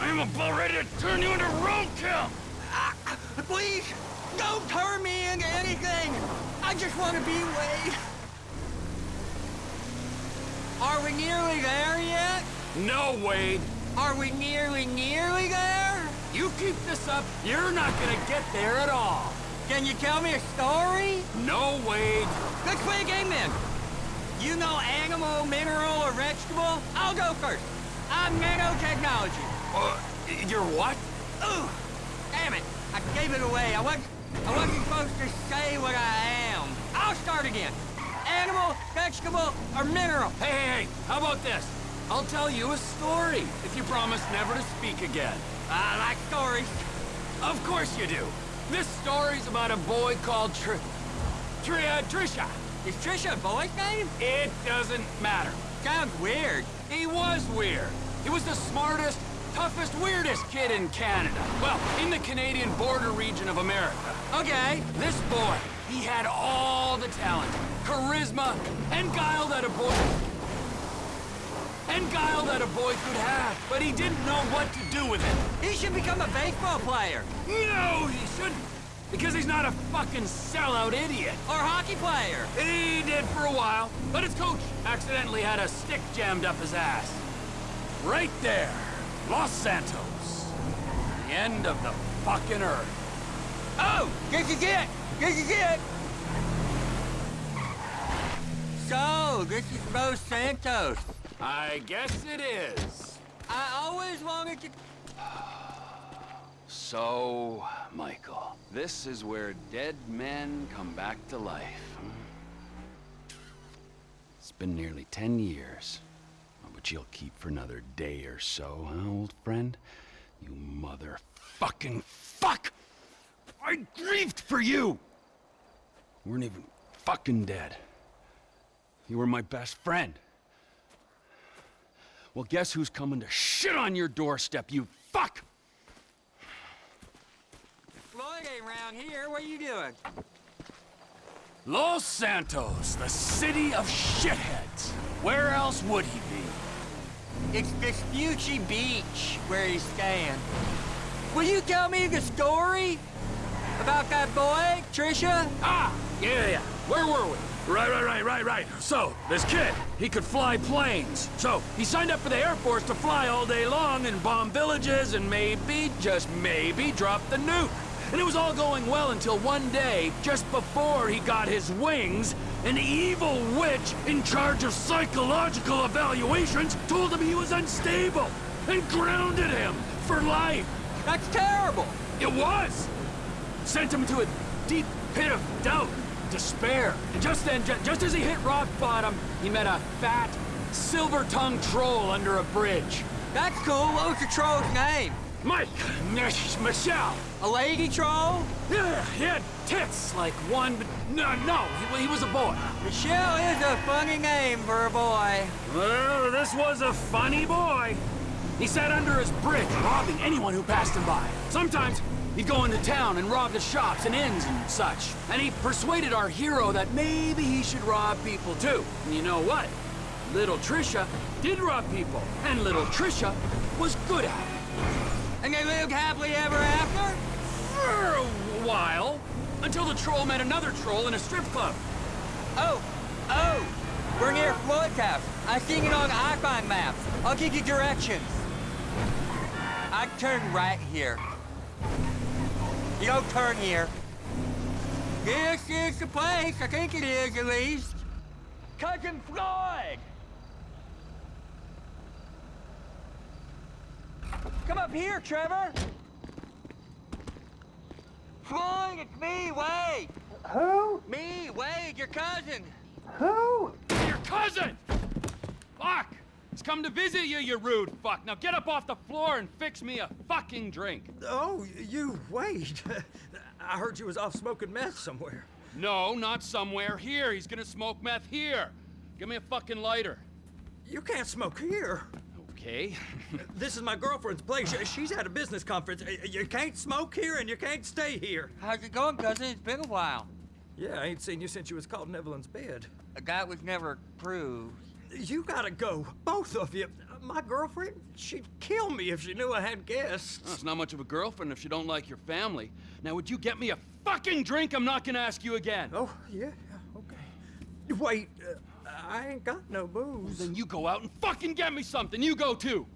I'm about ready to turn you into roadkill! Uh, please, don't turn me into anything! I just want to be Wade. Are we nearly there yet? No, Wade. Are we nearly, nearly there? You keep this up, you're not gonna get there at all. Can you tell me a story? No, Wade. Let's play a game then. You know animal, mineral, or vegetable? I'll go first. I'm nanotechnology. Uh, you're what? Ooh, damn it. I gave it away. I wasn't, I wasn't supposed to say what I am. I'll start again. Animal, vegetable, or mineral? Hey, hey, hey, how about this? I'll tell you a story if you promise never to speak again. I like stories. Of course you do. This story's about a boy called Tr... Tr... Uh, Trisha. Is Trisha a boy's name? It doesn't matter. Sounds weird. He was weird. He was the smartest, toughest, weirdest kid in Canada. Well, in the Canadian border region of America. Okay. This boy, he had all the talent, charisma, and guile that a boy... And guile that a boy could have, but he didn't know what to do with it. He should become a baseball player. No, he shouldn't. Because he's not a fucking sellout idiot. Or hockey player. He did for a while, but his coach accidentally had a stick jammed up his ass. Right there, Los Santos. The end of the fucking earth. Oh, this is it. This is it. So, this is Los Santos. I guess it is. I always wanted to... So, Michael, this is where dead men come back to life. It's been nearly ten years, but you'll keep for another day or so, huh, old friend? You motherfucking fuck! I grieved for you! You weren't even fucking dead. You were my best friend. Well, guess who's coming to shit on your doorstep, you fuck! Around here. What are you doing? Los Santos, the city of shitheads. Where else would he be? It's Vespucci Beach where he's staying. Will you tell me the story? About that boy, Trisha? Ah, yeah, yeah. Where were we? Right, right, right, right, right. So, this kid, he could fly planes. So, he signed up for the Air Force to fly all day long and bomb villages and maybe, just maybe, drop the nuke. And it was all going well until one day, just before he got his wings, an evil witch in charge of psychological evaluations told him he was unstable and grounded him for life. That's terrible. It was. Sent him to a deep pit of doubt, despair. And just then, ju just as he hit rock bottom, he met a fat, silver-tongued troll under a bridge. That's cool. What was the troll's name? Mike, Michelle. A lady troll? Yeah, he had tits like one, but no, no, he, he was a boy. Michelle is a funny name for a boy. Well, this was a funny boy. He sat under his bridge, robbing anyone who passed him by. Sometimes he'd go into town and rob the shops and inns and such. And he persuaded our hero that maybe he should rob people too. And you know what? Little Trisha did rob people, and little Trisha was good at it. And they lived happily ever after? For a while. Until the troll met another troll in a strip club. Oh, oh, we're near Floyd's house. I seen it on iPhone maps. I'll give you directions. I turn right here. You don't turn here. This is the place. I think it is, at least. Cousin Floyd! Come up here, Trevor! Floyd, it's me, Wade! Who? Me, Wade, your cousin! Who? Your cousin! Fuck! He's come to visit you, you rude fuck. Now get up off the floor and fix me a fucking drink. Oh, you, Wade. I heard you was off smoking meth somewhere. No, not somewhere. Here. He's gonna smoke meth here. Give me a fucking lighter. You can't smoke here. Okay. This is my girlfriend's place. She's at a business conference. You can't smoke here and you can't stay here. How's it going, cousin? It's been a while. Yeah, I ain't seen you since you was caught in Evelyn's bed. A That was never proved. You gotta go, both of you. My girlfriend, she'd kill me if she knew I had guests. Well, it's not much of a girlfriend if she don't like your family. Now, would you get me a fucking drink? I'm not gonna ask you again. Oh, yeah, yeah, okay. Wait, uh, I ain't got no booze. Then you go out and fucking get me something. You go too.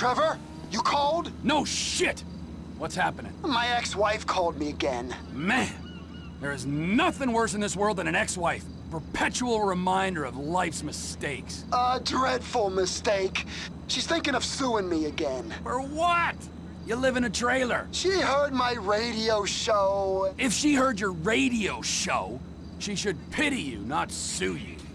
Trevor, you called? No shit! What's happening? My ex-wife called me again. Man, there is nothing worse in this world than an ex-wife. Perpetual reminder of life's mistakes. A dreadful mistake. She's thinking of suing me again. For what? You live in a trailer. She heard my radio show. If she heard your radio show, she should pity you, not sue you.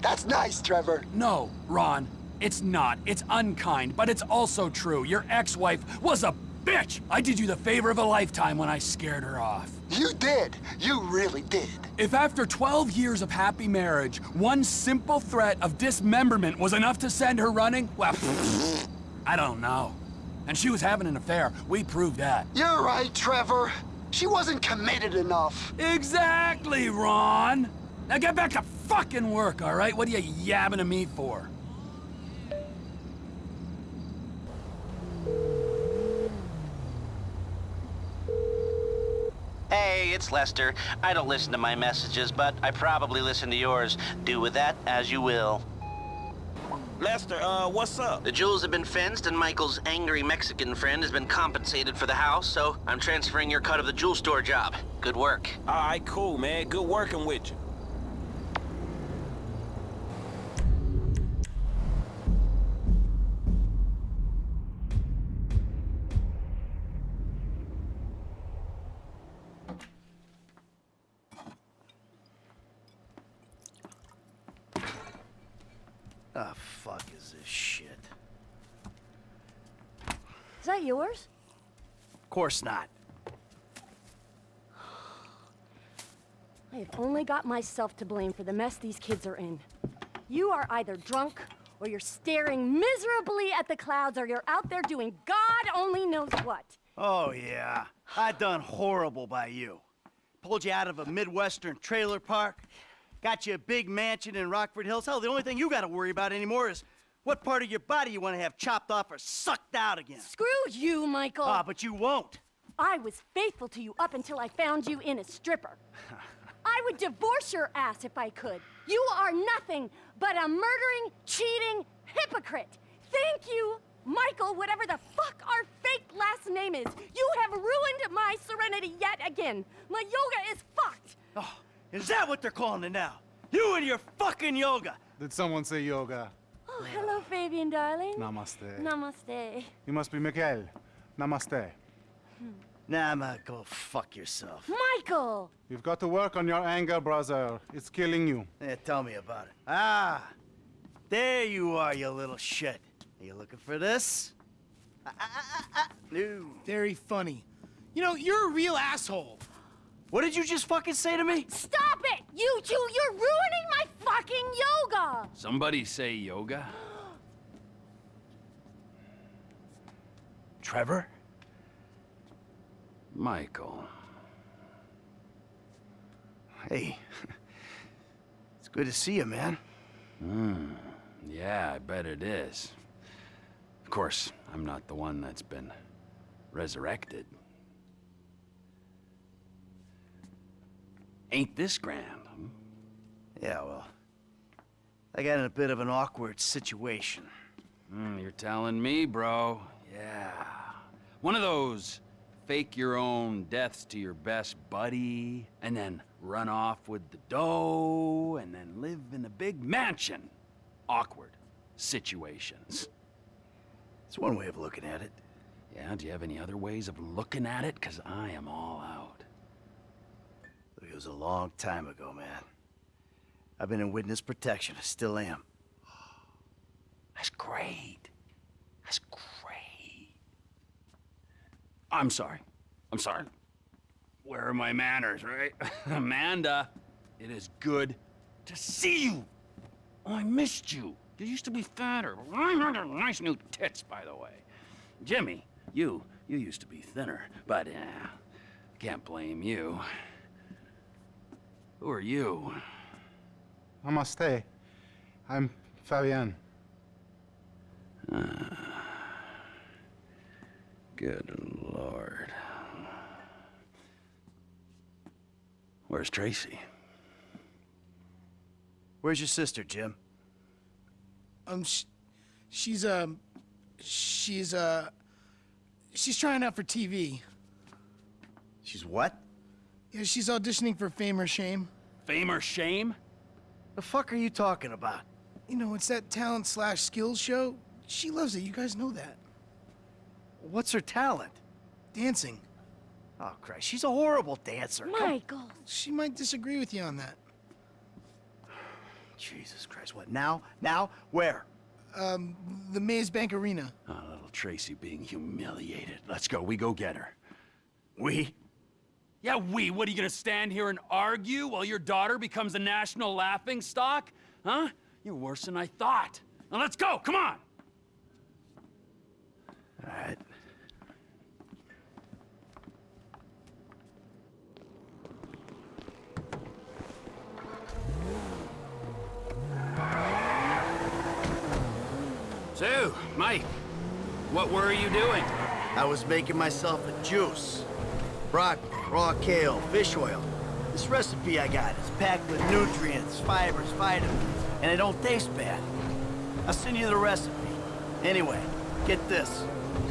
That's nice, Trevor. No, Ron, it's not. It's unkind, but it's also true. Your ex-wife was a bitch! I did you the favor of a lifetime when I scared her off. You did. You really did. If after 12 years of happy marriage, one simple threat of dismemberment was enough to send her running, well, I don't know. And she was having an affair. We proved that. You're right, Trevor. She wasn't committed enough. Exactly, Ron! Now get back to fucking work, all right? What are you yabbing to me for? Hey, it's Lester. I don't listen to my messages, but I probably listen to yours. Do with that as you will. Lester, uh, what's up? The jewels have been fenced, and Michael's angry Mexican friend has been compensated for the house, so I'm transferring your cut of the jewel store job. Good work. All right, cool, man. Good working with you. Ah, fuck is this shit? Is that yours? Of course not. I have only got myself to blame for the mess these kids are in. You are either drunk, or you're staring miserably at the clouds, or you're out there doing God only knows what. Oh, yeah. I done horrible by you. Pulled you out of a Midwestern trailer park. Got you a big mansion in Rockford Hills. Hell, the only thing you gotta worry about anymore is what part of your body you wanna have chopped off or sucked out again. Screw you, Michael! Ah, but you won't. I was faithful to you up until I found you in a stripper. I would divorce your ass if I could. You are nothing but a murdering, cheating hypocrite. Thank you, Michael, whatever the fuck our fake last name is. You have ruined my serenity yet again. My yoga is fucked. Oh, is that what they're calling it now? You and your fucking yoga. Did someone say yoga? Oh, hello, Fabian, darling. Namaste. Namaste. You must be Miguel. Namaste. Nah, ma, go fuck yourself. Michael! You've got to work on your anger, brother. It's killing you. Yeah, tell me about it. Ah, there you are, you little shit. Are you looking for this? Ah, ah, ah, ah. No. Very funny. You know, you're a real asshole. What did you just fucking say to me? Stop it! You two, you're ruining my fucking yoga! Somebody say yoga? Trevor? Michael. Hey. It's good to see you, man. Hmm. Yeah, I bet it is. Of course, I'm not the one that's been resurrected. Ain't this grand? hmm? Yeah, well, I got in a bit of an awkward situation. Hmm, you're telling me, bro. Yeah. One of those fake your own deaths to your best buddy, and then run off with the dough, and then live in a big mansion. Awkward situations. It's one way of looking at it. Yeah, do you have any other ways of looking at it? Because I am all out. It was a long time ago, man. I've been in witness protection. I still am. That's great. That's great. I'm sorry. I'm sorry. Where are my manners, right? Amanda, it is good to see you. Oh, I missed you. You used to be fatter. I got nice new tits, by the way. Jimmy, you, you used to be thinner, but uh, can't blame you. Who are you? Namaste. I'm Fabian. Ah. Good lord. Where's Tracy? Where's your sister, Jim? Um, sh she's um, she's uh, she's trying out for TV. She's what? Yeah, she's auditioning for Fame or Shame. Fame or Shame? The fuck are you talking about? You know, it's that talent slash skills show. She loves it. You guys know that. What's her talent? Dancing. Oh, Christ. She's a horrible dancer. Come- Michael. She might disagree with you on that. Jesus Christ. What, now? Now? Where? Um, the Maze Bank Arena. Oh, little Tracy being humiliated. Let's go. We go get her. We? Yeah, we. What, are you gonna stand here and argue while your daughter becomes a national laughing stock? Huh? You're worse than I thought. Now let's go. Come on. All right. So, Mike, what were you doing? I was making myself a juice. Broccoli, raw kale, fish oil. This recipe I got is packed with nutrients, fibers, vitamins, and it don't taste bad. I'll send you the recipe. Anyway, get this.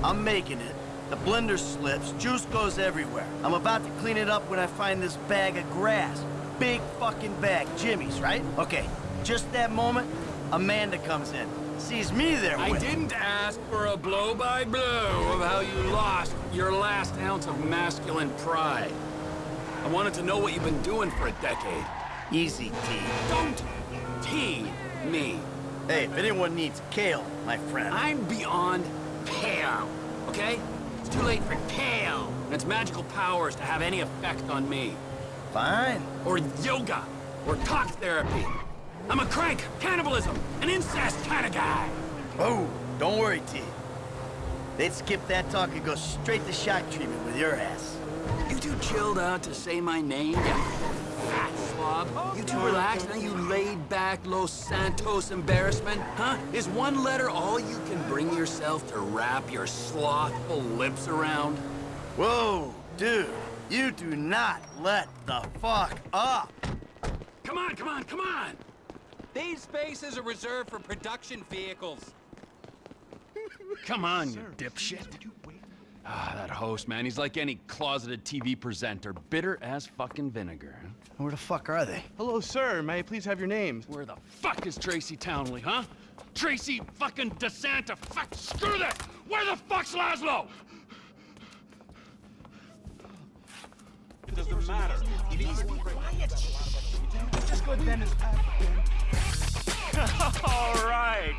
I'm making it. The blender slips, juice goes everywhere. I'm about to clean it up when I find this bag of grass. Big fucking bag, Jimmy's, right? Okay, just that moment, Amanda comes in. Sees me there I with didn't ask for a blow-by-blow of how you lost your last ounce of masculine pride. I wanted to know what you've been doing for a decade. Easy, T. Don't T me. Hey, if anyone needs kale, my friend. I'm beyond pale, okay? It's too late for kale and its magical powers to have any effect on me. Fine. Or yoga, or talk therapy. I'm a crank, cannibalism, an incest kind of guy. Oh, don't worry, T. They'd skip that talk and go straight to shock treatment with your ass. You too chilled out to say my name, you fat slob? You too relaxed, now you laid back Los Santos embarrassment? Huh? Is one letter all you can bring yourself to wrap your slothful lips around? Whoa, dude. You do not let the fuck up. Come on, come on, come on! These spaces are reserved for production vehicles. Come on, you dipshit. Ah, that host, man, he's like any closeted TV presenter. Bitter as fucking vinegar. Where the fuck are they? Hello, sir. May I please have your names? Where the fuck is Tracy Townley, huh? Tracy fucking DeSanta. Fuck, screw that! Where the fuck's Lazlow? It doesn't matter. Please be quiet. Just go then as All right.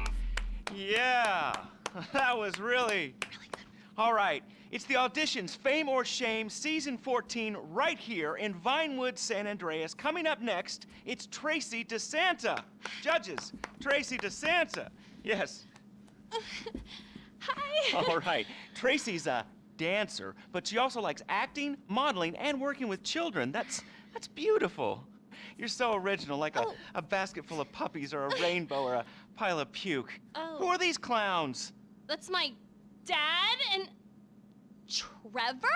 Yeah. That was really. Really good. All right. It's the auditions, Fame or Shame, season 14, right here in Vinewood, San Andreas. Coming up next, it's Tracy DeSanta. Judges, Tracy DeSanta. Yes. Hi. All right. Tracy's a dancer, but she also likes acting, modeling, and working with children. That's that's beautiful. You're so original, like a, oh. a basket full of puppies or a rainbow or a pile of puke. Oh. Who are these clowns? That's my dad and Trevor?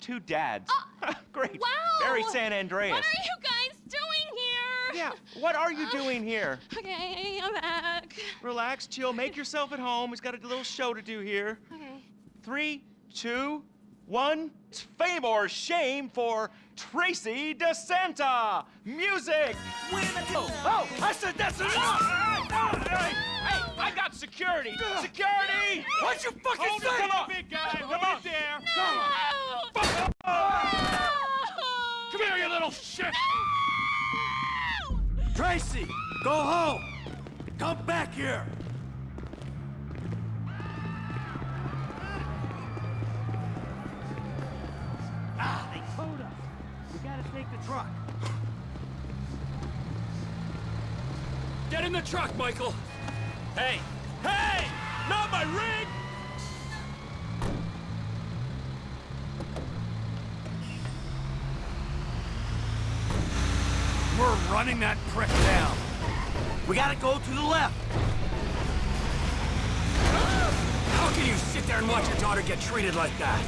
Two dads. Uh, Great. Wow. Very San Andreas. What are you guys doing here? Yeah, what are you uh, doing here? Okay, I'm back. Relax, chill, make yourself at home. He's got a little show to do here. Okay. Three, two, one. Fame or shame for Tracy DeSanta. Music. Oh, oh, I said that's enough. Ah, ah, ah, hey, hey, I got security. Security. What'd you fucking Hold say? Come on, big guy? Come Right on. there. Come on. Come here, you little shit. Tracy, go home. Come back here. Take the truck. Get in the truck, Michael. Hey, hey! Not my rig! We're running that prick down. We gotta go to the left. How can you sit there and watch your daughter get treated like that?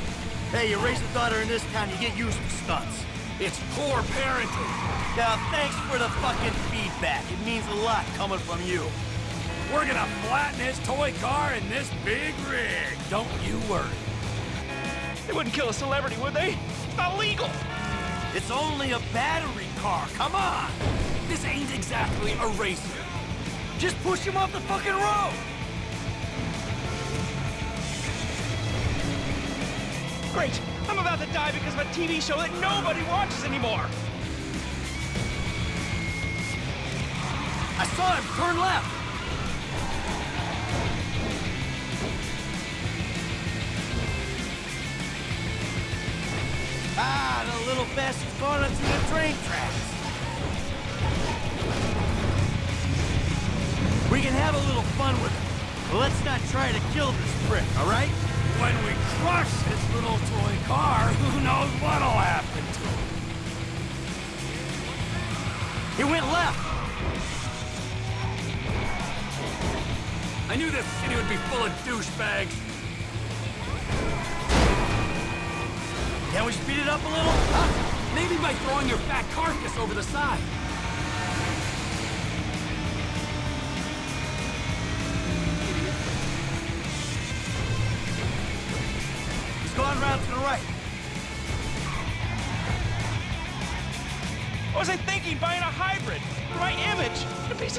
Hey, you raise a daughter in this town, you get used to stunts. It's poor parenting. Now, thanks for the fucking feedback. It means a lot coming from you. We're gonna flatten his toy car in this big rig. Don't you worry. They wouldn't kill a celebrity, would they? It's not legal. It's only a battery car. Come on. This ain't exactly a racer. Just push him off the fucking road. Great. I'm about to die because of a TV show that nobody watches anymore. I saw him turn left. Ah, the little bastard's gone into the train tracks. We can have a little fun with it. But let's not try to kill this prick, all right? When we crush his little toy car, who knows what'll happen to him? He went left. I knew this city would be full of douchebags. Can we speed it up a little? Huh? Maybe by throwing your fat carcass over the side.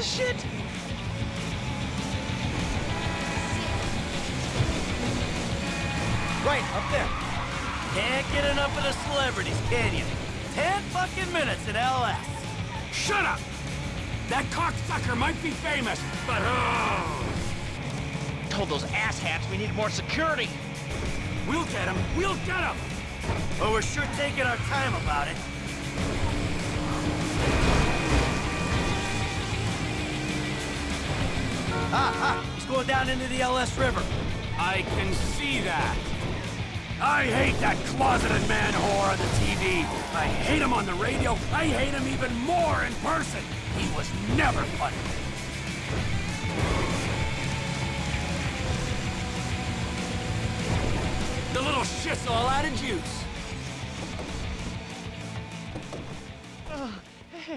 Of shit. Right, up there. Can't get enough of the celebrities, can you? Ten fucking minutes at LS. Shut up! That cocksucker might be famous, but oh! Told those asshats we needed more security. We'll get him! We'll get him! Well, we're sure taking our time about it. He's going down into the LS River. I can see that. I hate that closeted man whore on the TV. I hate him on the radio. I hate him even more in person. He was never funny. The little shit's all out of juice.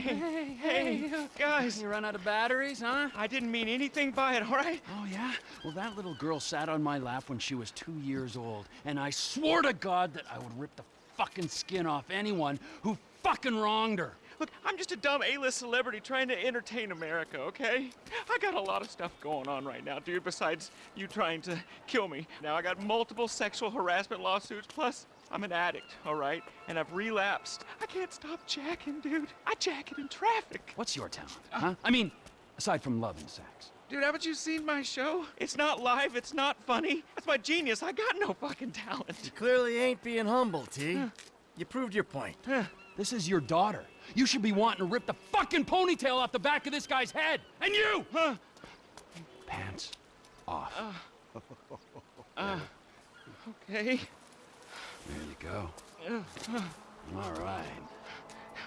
Hey, hey, guys. You run out of batteries, huh? I didn't mean anything by it, all right? Oh, yeah? Well, that little girl sat on my lap when she was two years old, and I swore to God that I would rip the fucking skin off anyone who fucking wronged her. Look, I'm just a dumb A-list celebrity trying to entertain America, okay? I got a lot of stuff going on right now, dude, besides you trying to kill me. Now, I got multiple sexual harassment lawsuits, plus I'm an addict, all right? And I've relapsed. I can't stop jacking, dude. I jack it in traffic. What's your talent, huh? I mean, aside from love and sex. Dude, haven't you seen my show? It's not live, it's not funny. That's my genius. I got no fucking talent. You clearly ain't being humble, T. You proved your point. This is your daughter. You should be wanting to rip the fucking ponytail off the back of this guy's head. And you! Huh? Pants off. Uh, okay. There you go. Uh, All right.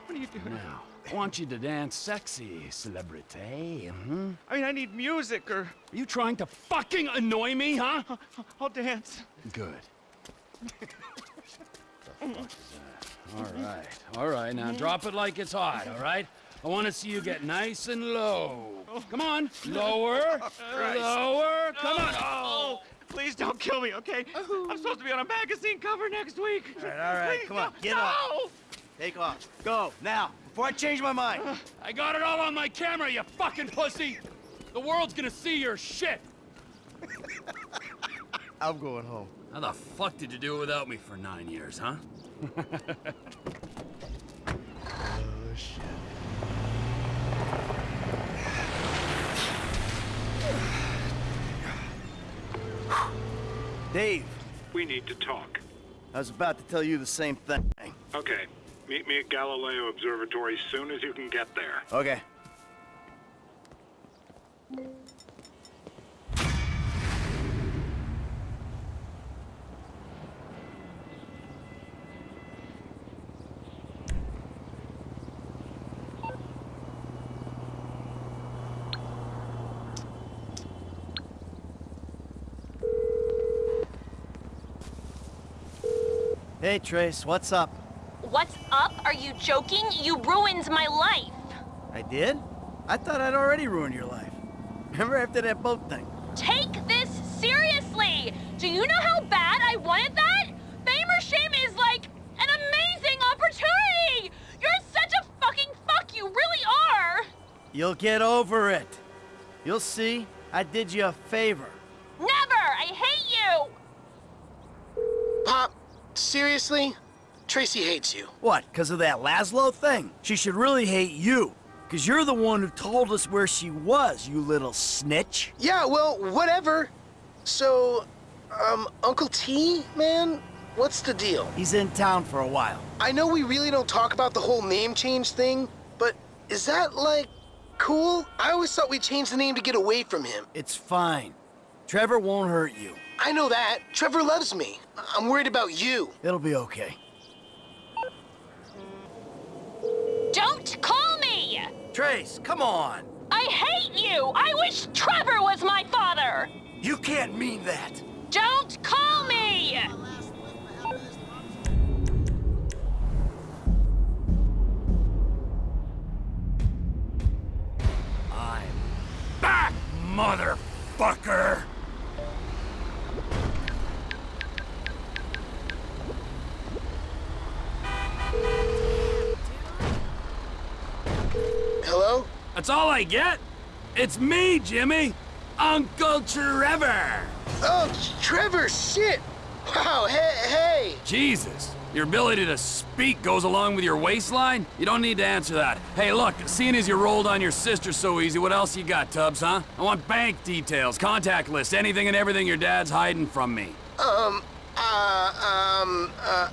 What are you doing? Now, I want you to dance sexy, celebrity. hmm I mean, I need music or... Are you trying to fucking annoy me, huh? I'll dance. Good. All right, all right. Now drop it like it's hot, all right? I want to see you get nice and low. Come on, lower, Christ. lower. Come on. Oh, please don't kill me, okay? Oh. I'm supposed to be on a magazine cover next week. All right, all right, Please, come on, no, get no. up. Take off. Go, now, before I change my mind. Uh. I got it all on my camera, you fucking pussy. The world's gonna see your shit. I'm going home. How the fuck did you do it without me for nine years, huh? Oh, shit. Dave, We need to talk. I was about to tell you the same thing. Okay. Meet me at Galileo Observatory as soon as you can get there. Okay. Hey, Trace, what's up? What's up? Are you joking? You ruined my life. I did? I thought I'd already ruined your life. Remember after that boat thing? Take this seriously. Do you know how bad I wanted that? Fame or shame is like an amazing opportunity. You're such a fucking fuck. You really are. You'll get over it. You'll see. I did you a favor. Never. I hate you. Pop, seriously? Tracy hates you. What, because of that Lazlow thing? She should really hate you. Because you're the one who told us where she was, you little snitch. Yeah, well, whatever. So, um, Uncle T, man, what's the deal? He's in town for a while. I know we really don't talk about the whole name change thing, but is that, like, cool? I always thought we changed the name to get away from him. It's fine. Trevor won't hurt you. I know that. Trevor loves me. I'm worried about you. It'll be okay. Don't call me. Trace, come on. I hate you. I wish Trevor was my father. You can't mean that. Don't call me. I'm back, motherfucker! Hello? That's all I get? It's me, Jimmy! Uncle Trevor! Oh, Trevor, shit! Wow, hey, hey! Jesus, your ability to speak goes along with your waistline? You don't need to answer that. Hey, look, seeing as you rolled on your sister so easy, what else you got, Tubbs, huh? I want bank details, contact lists, anything and everything your dad's hiding from me. Um, uh, um, uh...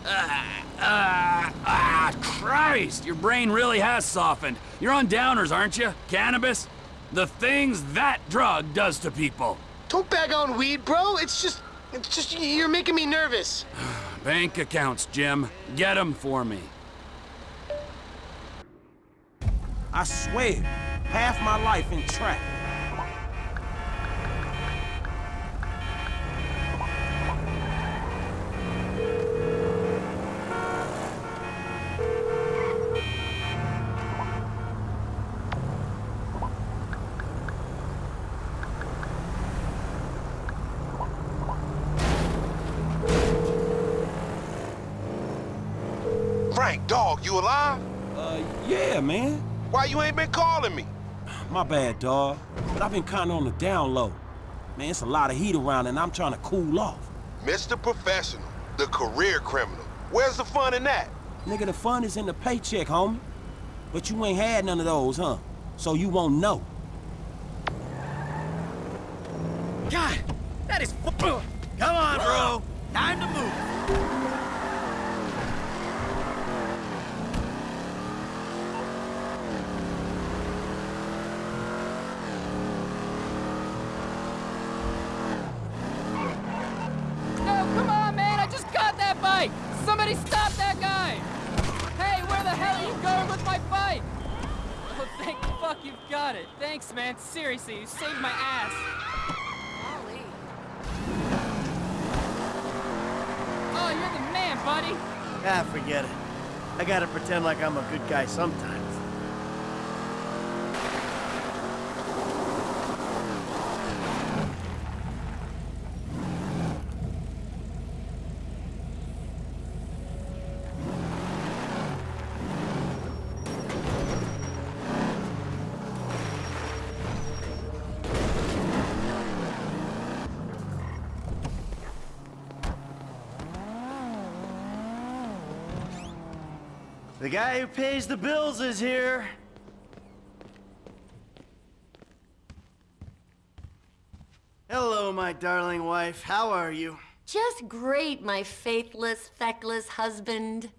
Ah, ah, Christ! Your brain really has softened. You're on downers, aren't you? Cannabis? The things that drug does to people. Don't bag on weed, bro. It's just, it's just, you're making me nervous. Bank accounts, Jim. Get them for me. I swear, half my life in traffic. Yeah, man. Why you ain't been calling me? My bad, dawg. But I've been kinda on the down low. Man, it's a lot of heat around and I'm trying to cool off. Mr. Professional, the career criminal. Where's the fun in that? Nigga, the fun is in the paycheck, homie. But you ain't had none of those, huh? So you won't know. God, that is. Come on, bro. Time to move. No, come on, man! I just got that bike! Somebody stop that guy! Hey, where the hell are you going with my bike? Oh, thank fuck you've got it. Thanks, man. Seriously, you saved my ass. Oh, you're the man, buddy. Ah, forget it. I gotta pretend like I'm a good guy sometimes. The guy who pays the bills is here. Hello, my darling wife. How are you? Just great, my faithless, feckless husband.